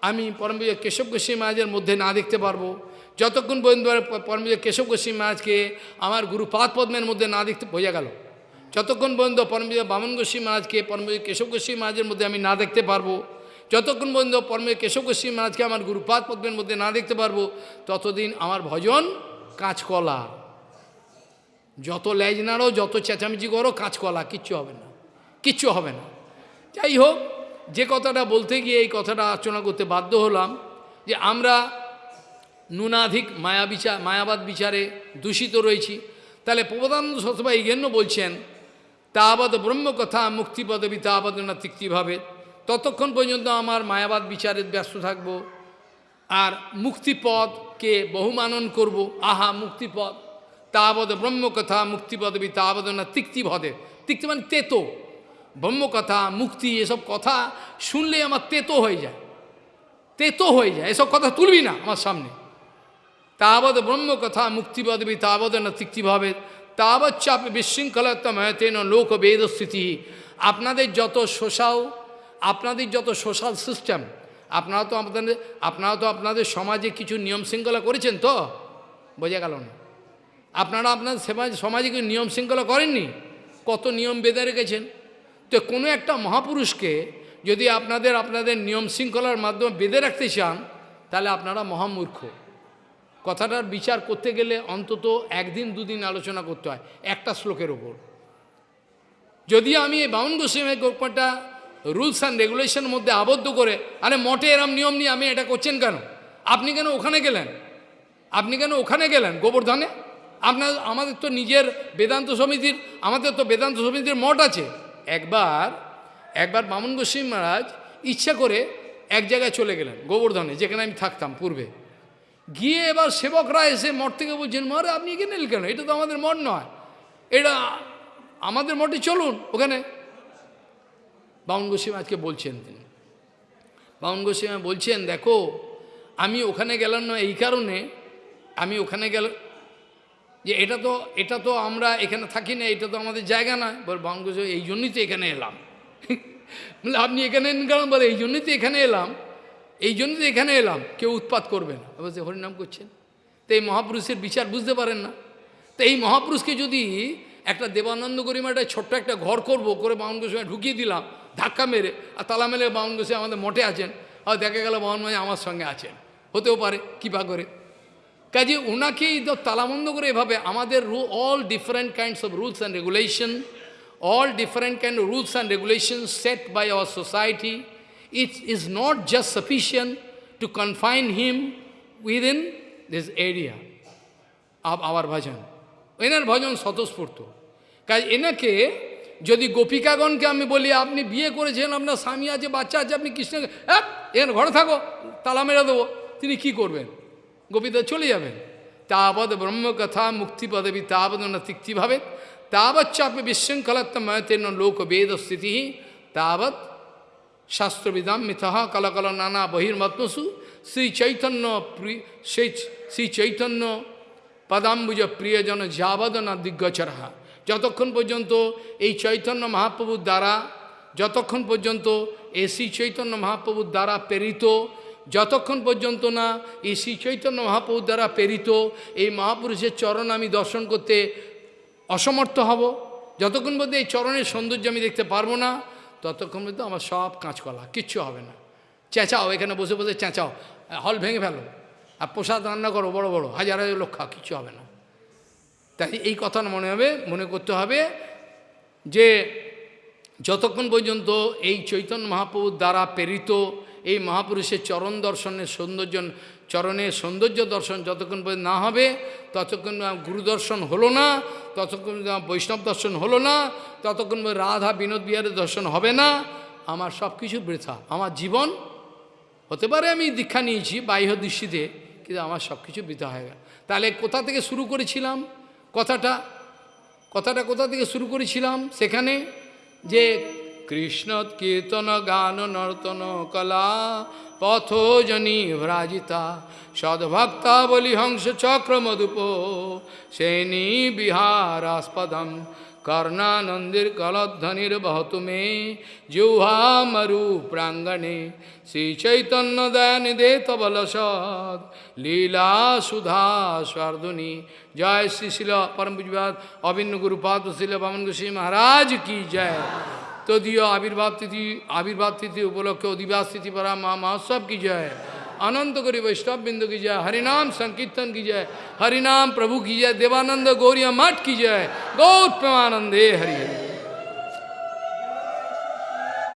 আমি পরমবিজয় কেশব গোস্বামী মহারাজের মধ্যে না দেখতে পারব যতক্ষণ পর্যন্ত পরমবিজয় কেশব গোস্বামী মহারাজকে আমার গুরু পাদ পদ্মের মধ্যে না দেখতে বোঝা গেল, যতক্ষণ পর্যন্ত পরমবিজয় বামন গোস্বামী মহারাজকে পরমবিজয় কেশব গোস্বামী মহারাজের মধ্যে আমি না দেখতে পারব, যতক্ষণ পর্যন্ত পরমবিজয় কেশব গোস্বামী মহারাজকে আমার গুরুপাদ পদ্মের মধ্যে না দেখতে পারব, ততদিন আমার ভজন কাঁচকলা। যত লেজ নাড়ো, যত চেঁচামেচি করো, কাঁচকলা, কিচ্ছু হবে না, কিচ্ছু হবে না। যাই হোক, যে কথাটা বলতে গিয়ে এই কথাটা আলোচনা করতে বাধ্য হলাম যে আমরা নুনাধিক মায়া বিচার, মায়াবাদ বিচারে দূষিত রয়েছি। তাহলে প্রবোধানন্দ সতবা এই জন্য বলছেন তাবৎ ব্রহ্মকথা মুক্তিপদবি তাবৎ না তিক্তিভাবে। ততক্ষণ পর্যন্ত আমার মায়াবাদ বিচারে ব্যস্ত থাকব। আর মুক্তিপদকে বহুমানন করব। আহা, মুক্তিপদ। তাবৎ ব্রহ্মকথা মুক্তিপদবি তাবৎ না তিক্তিভদে। তিক্তি মানে তেতো। ব্রহ্মকথা, মুক্তি, এসব কথা শুনলে আমার তেতো হয়ে যায়। তেতো হয়ে যায়। এসব কথা তুলবি না আমার সামনে। তাবৎ ব্রহ্মকথা মুক্তিপদবি তাবৎ না তিক্তিভাবে তাবৎ চাপে বিশৃঙ্খলতময়তেন লোক বেদস্থিতি আপনাদের যত সোশ্যাল আপনাদের যত সোশ্যাল সিস্টেম আপনারা তো আপনাদের আপনারা তো আপনাদের সমাজে কিছু নিয়ম শৃঙ্খলা করেছেন তো বোঝা গেল না আপনারা আপনার সমাজ সমাজে কিছু নিয়ম শৃঙ্খলা করেননি কত নিয়ম বেঁধে রেখেছেন? তো কোনো একটা মহাপুরুষকে যদি আপনাদের আপনাদের নিয়ম শৃঙ্খলার মাধ্যমে বেঁধে রাখতে চান, তাহলে আপনারা মহামূর্খ। কথাটার বিচার করতে গেলে অন্তত একদিন, দুদিন আলোচনা করতে হয়, একটা শ্লোকের ওপর যদি আমি এই বাউন গোস্বামী গোপাটা রুলস অ্যান্ড রেগুলেশনের মধ্যে আবদ্ধ করে, আরে মঠে এরম নিয়ম নিয়ে আমি এটা করছেন কেন? আপনি কেন ওখানে গেলেন? আপনি কেন ওখানে গেলেন গোবর্ধনে? আপনার, আমাদের তো নিজের বেদান্ত সমিতির, আমাদের তো বেদান্ত সমিতির মঠ আছে। একবার একবার বামন গোস্বামী মহারাজ ইচ্ছা করে এক জায়গায় চলে গেলেন গোবর্ধনে, যেখানে আমি থাকতাম পূর্বে। গিয়ে এবার সেবকরা এসে মঠ থেকে বলছেন, মহারাজ, আপনি এখানে কেন? এটা তো আমাদের মঠ নয়। এটা আমাদের মঠে চলুন ওখানে। বামন গোস্বামী আজকে বলছেন তিনি। বামন গোস্বামী বলছেন, দেখো, আমি ওখানে গেলাম না এই কারণে, আমি ওখানে গেল যে এটা তো এটা তো আমরা এখানে থাকি না, এটা তো আমাদের জায়গা নয়। বল বামন গোস্বামী, এই জন্যই তো এখানে এলাম। <laughs> বলে, আপনি এখানে এলেন কেন? বলে, এই জন্যই তো এখানে এলাম। এই জন্য তো এখানে এলাম কেউ উৎপাত করবে না। বলছে হরিনাম করছেন। তো এই মহাপুরুষের বিচার বুঝতে পারেন না। তো এই মহাপুরুষকে যদি একটা দেবানন্দ গরিমাটায় ছোট্ট একটা ঘর করব করে বামন গোস্বামী ঢুকিয়ে দিলাম ধাক্কা মেরে আর তালা মেরে বামন গোস্বামী আমাদের মঠে আছেন আর দেখা গেল বামন মাঝে আমার সঙ্গে আছেন। হতেও পারে কৃপা করে। কাজে ওনাকেই তালাবন্ধ করে এভাবে আমাদের রু all different kinds of rules and regulation all different kind of rules and regulations set by our society, it is not just sufficient to confine him within this area of our bhajan. এনার ভজন স্বতঃস্ফূর্ত কাজ এনাকে যদি গোপিকাগণকে আমি বলি আপনি বিয়ে করেছেন আপনার স্বামী আছে বাচ্চা আছে আপনি কৃষ্ণ এক এর ঘরে থাকো তালা মেরে দেবো তিনি কি করবেন গোপীদা চলে যাবেন তাবৎ ব্রহ্মকথা মুক্তি পদবী তাবৎ না তিক্তি ভাবে তাবৎ চাপে বিশৃঙ্খলাত্ম ময়তেন লোক বেদ স্থিতি তাবৎ শাস্ত্রবিদাম মিথহ কলকল নানা বহির্মত্মসু শ্রী চৈতন্য সেই শ্রী চৈতন্য পদাম্বুজ প্রিয়জন যাবদনা দিগ্গচরহা। যতক্ষণ পর্যন্ত এই চৈতন্য মহাপ্রভুর দ্বারা, যতক্ষণ পর্যন্ত এই শ্রী চৈতন্য মহাপ্রভুর দ্বারা প্রেরিত, যতক্ষণ পর্যন্ত না এই শ্রী চৈতন্য মহাপ্রভুর দ্বারা প্রেরিত, এই মহাপুরুষের চরণ আমি দর্শন করতে অসমর্থ হব। যতক্ষণ পর্যন্ত এই চরণের সৌন্দর্য আমি দেখতে পারব না ততক্ষণ পর্যন্ত আমার সব কাঁচকলা, কিচ্ছু হবে না। চেঁচাও, এখানে বসে বসে চেঁচাও। হল ভেঙে ফেলো। আর প্রসাদ রান্না করো, বড় বড়। হাজার হাজার লোক খাও, কিচ্ছু হবে না। তাই এই কথা মনে হবে, মনে করতে হবে যে যতক্ষণ পর্যন্ত এই চৈতন্য মহাপ্রভুর দ্বারা প্রেরিত এই মহাপুরুষের চরণ দর্শনের সৌন্দর্য চরণের সৌন্দর্য দর্শন যতক্ষণ পর্যন্ত না হবে, ততক্ষণ গুরু দর্শন হলো না, ততক্ষণ বৈষ্ণব দর্শন হলো না, ততক্ষণ রাধা বিনোদ বিহারের দর্শন হবে না। আমার সব কিছু বৃথা। আমার জীবন হতে পারে আমি দীক্ষা নিয়েছি বাহ্য দৃষ্টিতে, কিন্তু আমার সব কিছু বৃথা হয়ে গেল। তাহলে কোথা থেকে শুরু করেছিলাম? কথাটা কথাটা কোথা থেকে শুরু করেছিলাম? সেখানে যে কৃষ্ণ কীর্তন গান, নর্তন, কলা পথজনী ভ্রাজিতা সদ্ভক্তা বলি হংস চক্র মধুপ সেনী বিহারাস্পদম কর্ণানন্দির কলধ্বনির বহতু মে জুহা মরু প্রাঙ্গণে শ্রী চৈতন্য দয়ানিদে তবল সদ লীলা সুধা স্বার্ধুনি জয় শ্রী শিল পরম পুজবাদ অভিন্ন গুরুপাদ শিল বামন গোস্বী মহারাজ तो तदीय आविर्भाव तिथि आविर्भाव तिथि उपलक्ष्य अधिवास तिथि परा महा महोत्सव की जय। अनंत गौरी वैष्णव बिंदु की जय। हरिनाम संकीर्तन की जय। हरिनाम प्रभु की जय। देवानंद गौरिया मठ की जय। गौर प्रेमानंदे हरि हरि।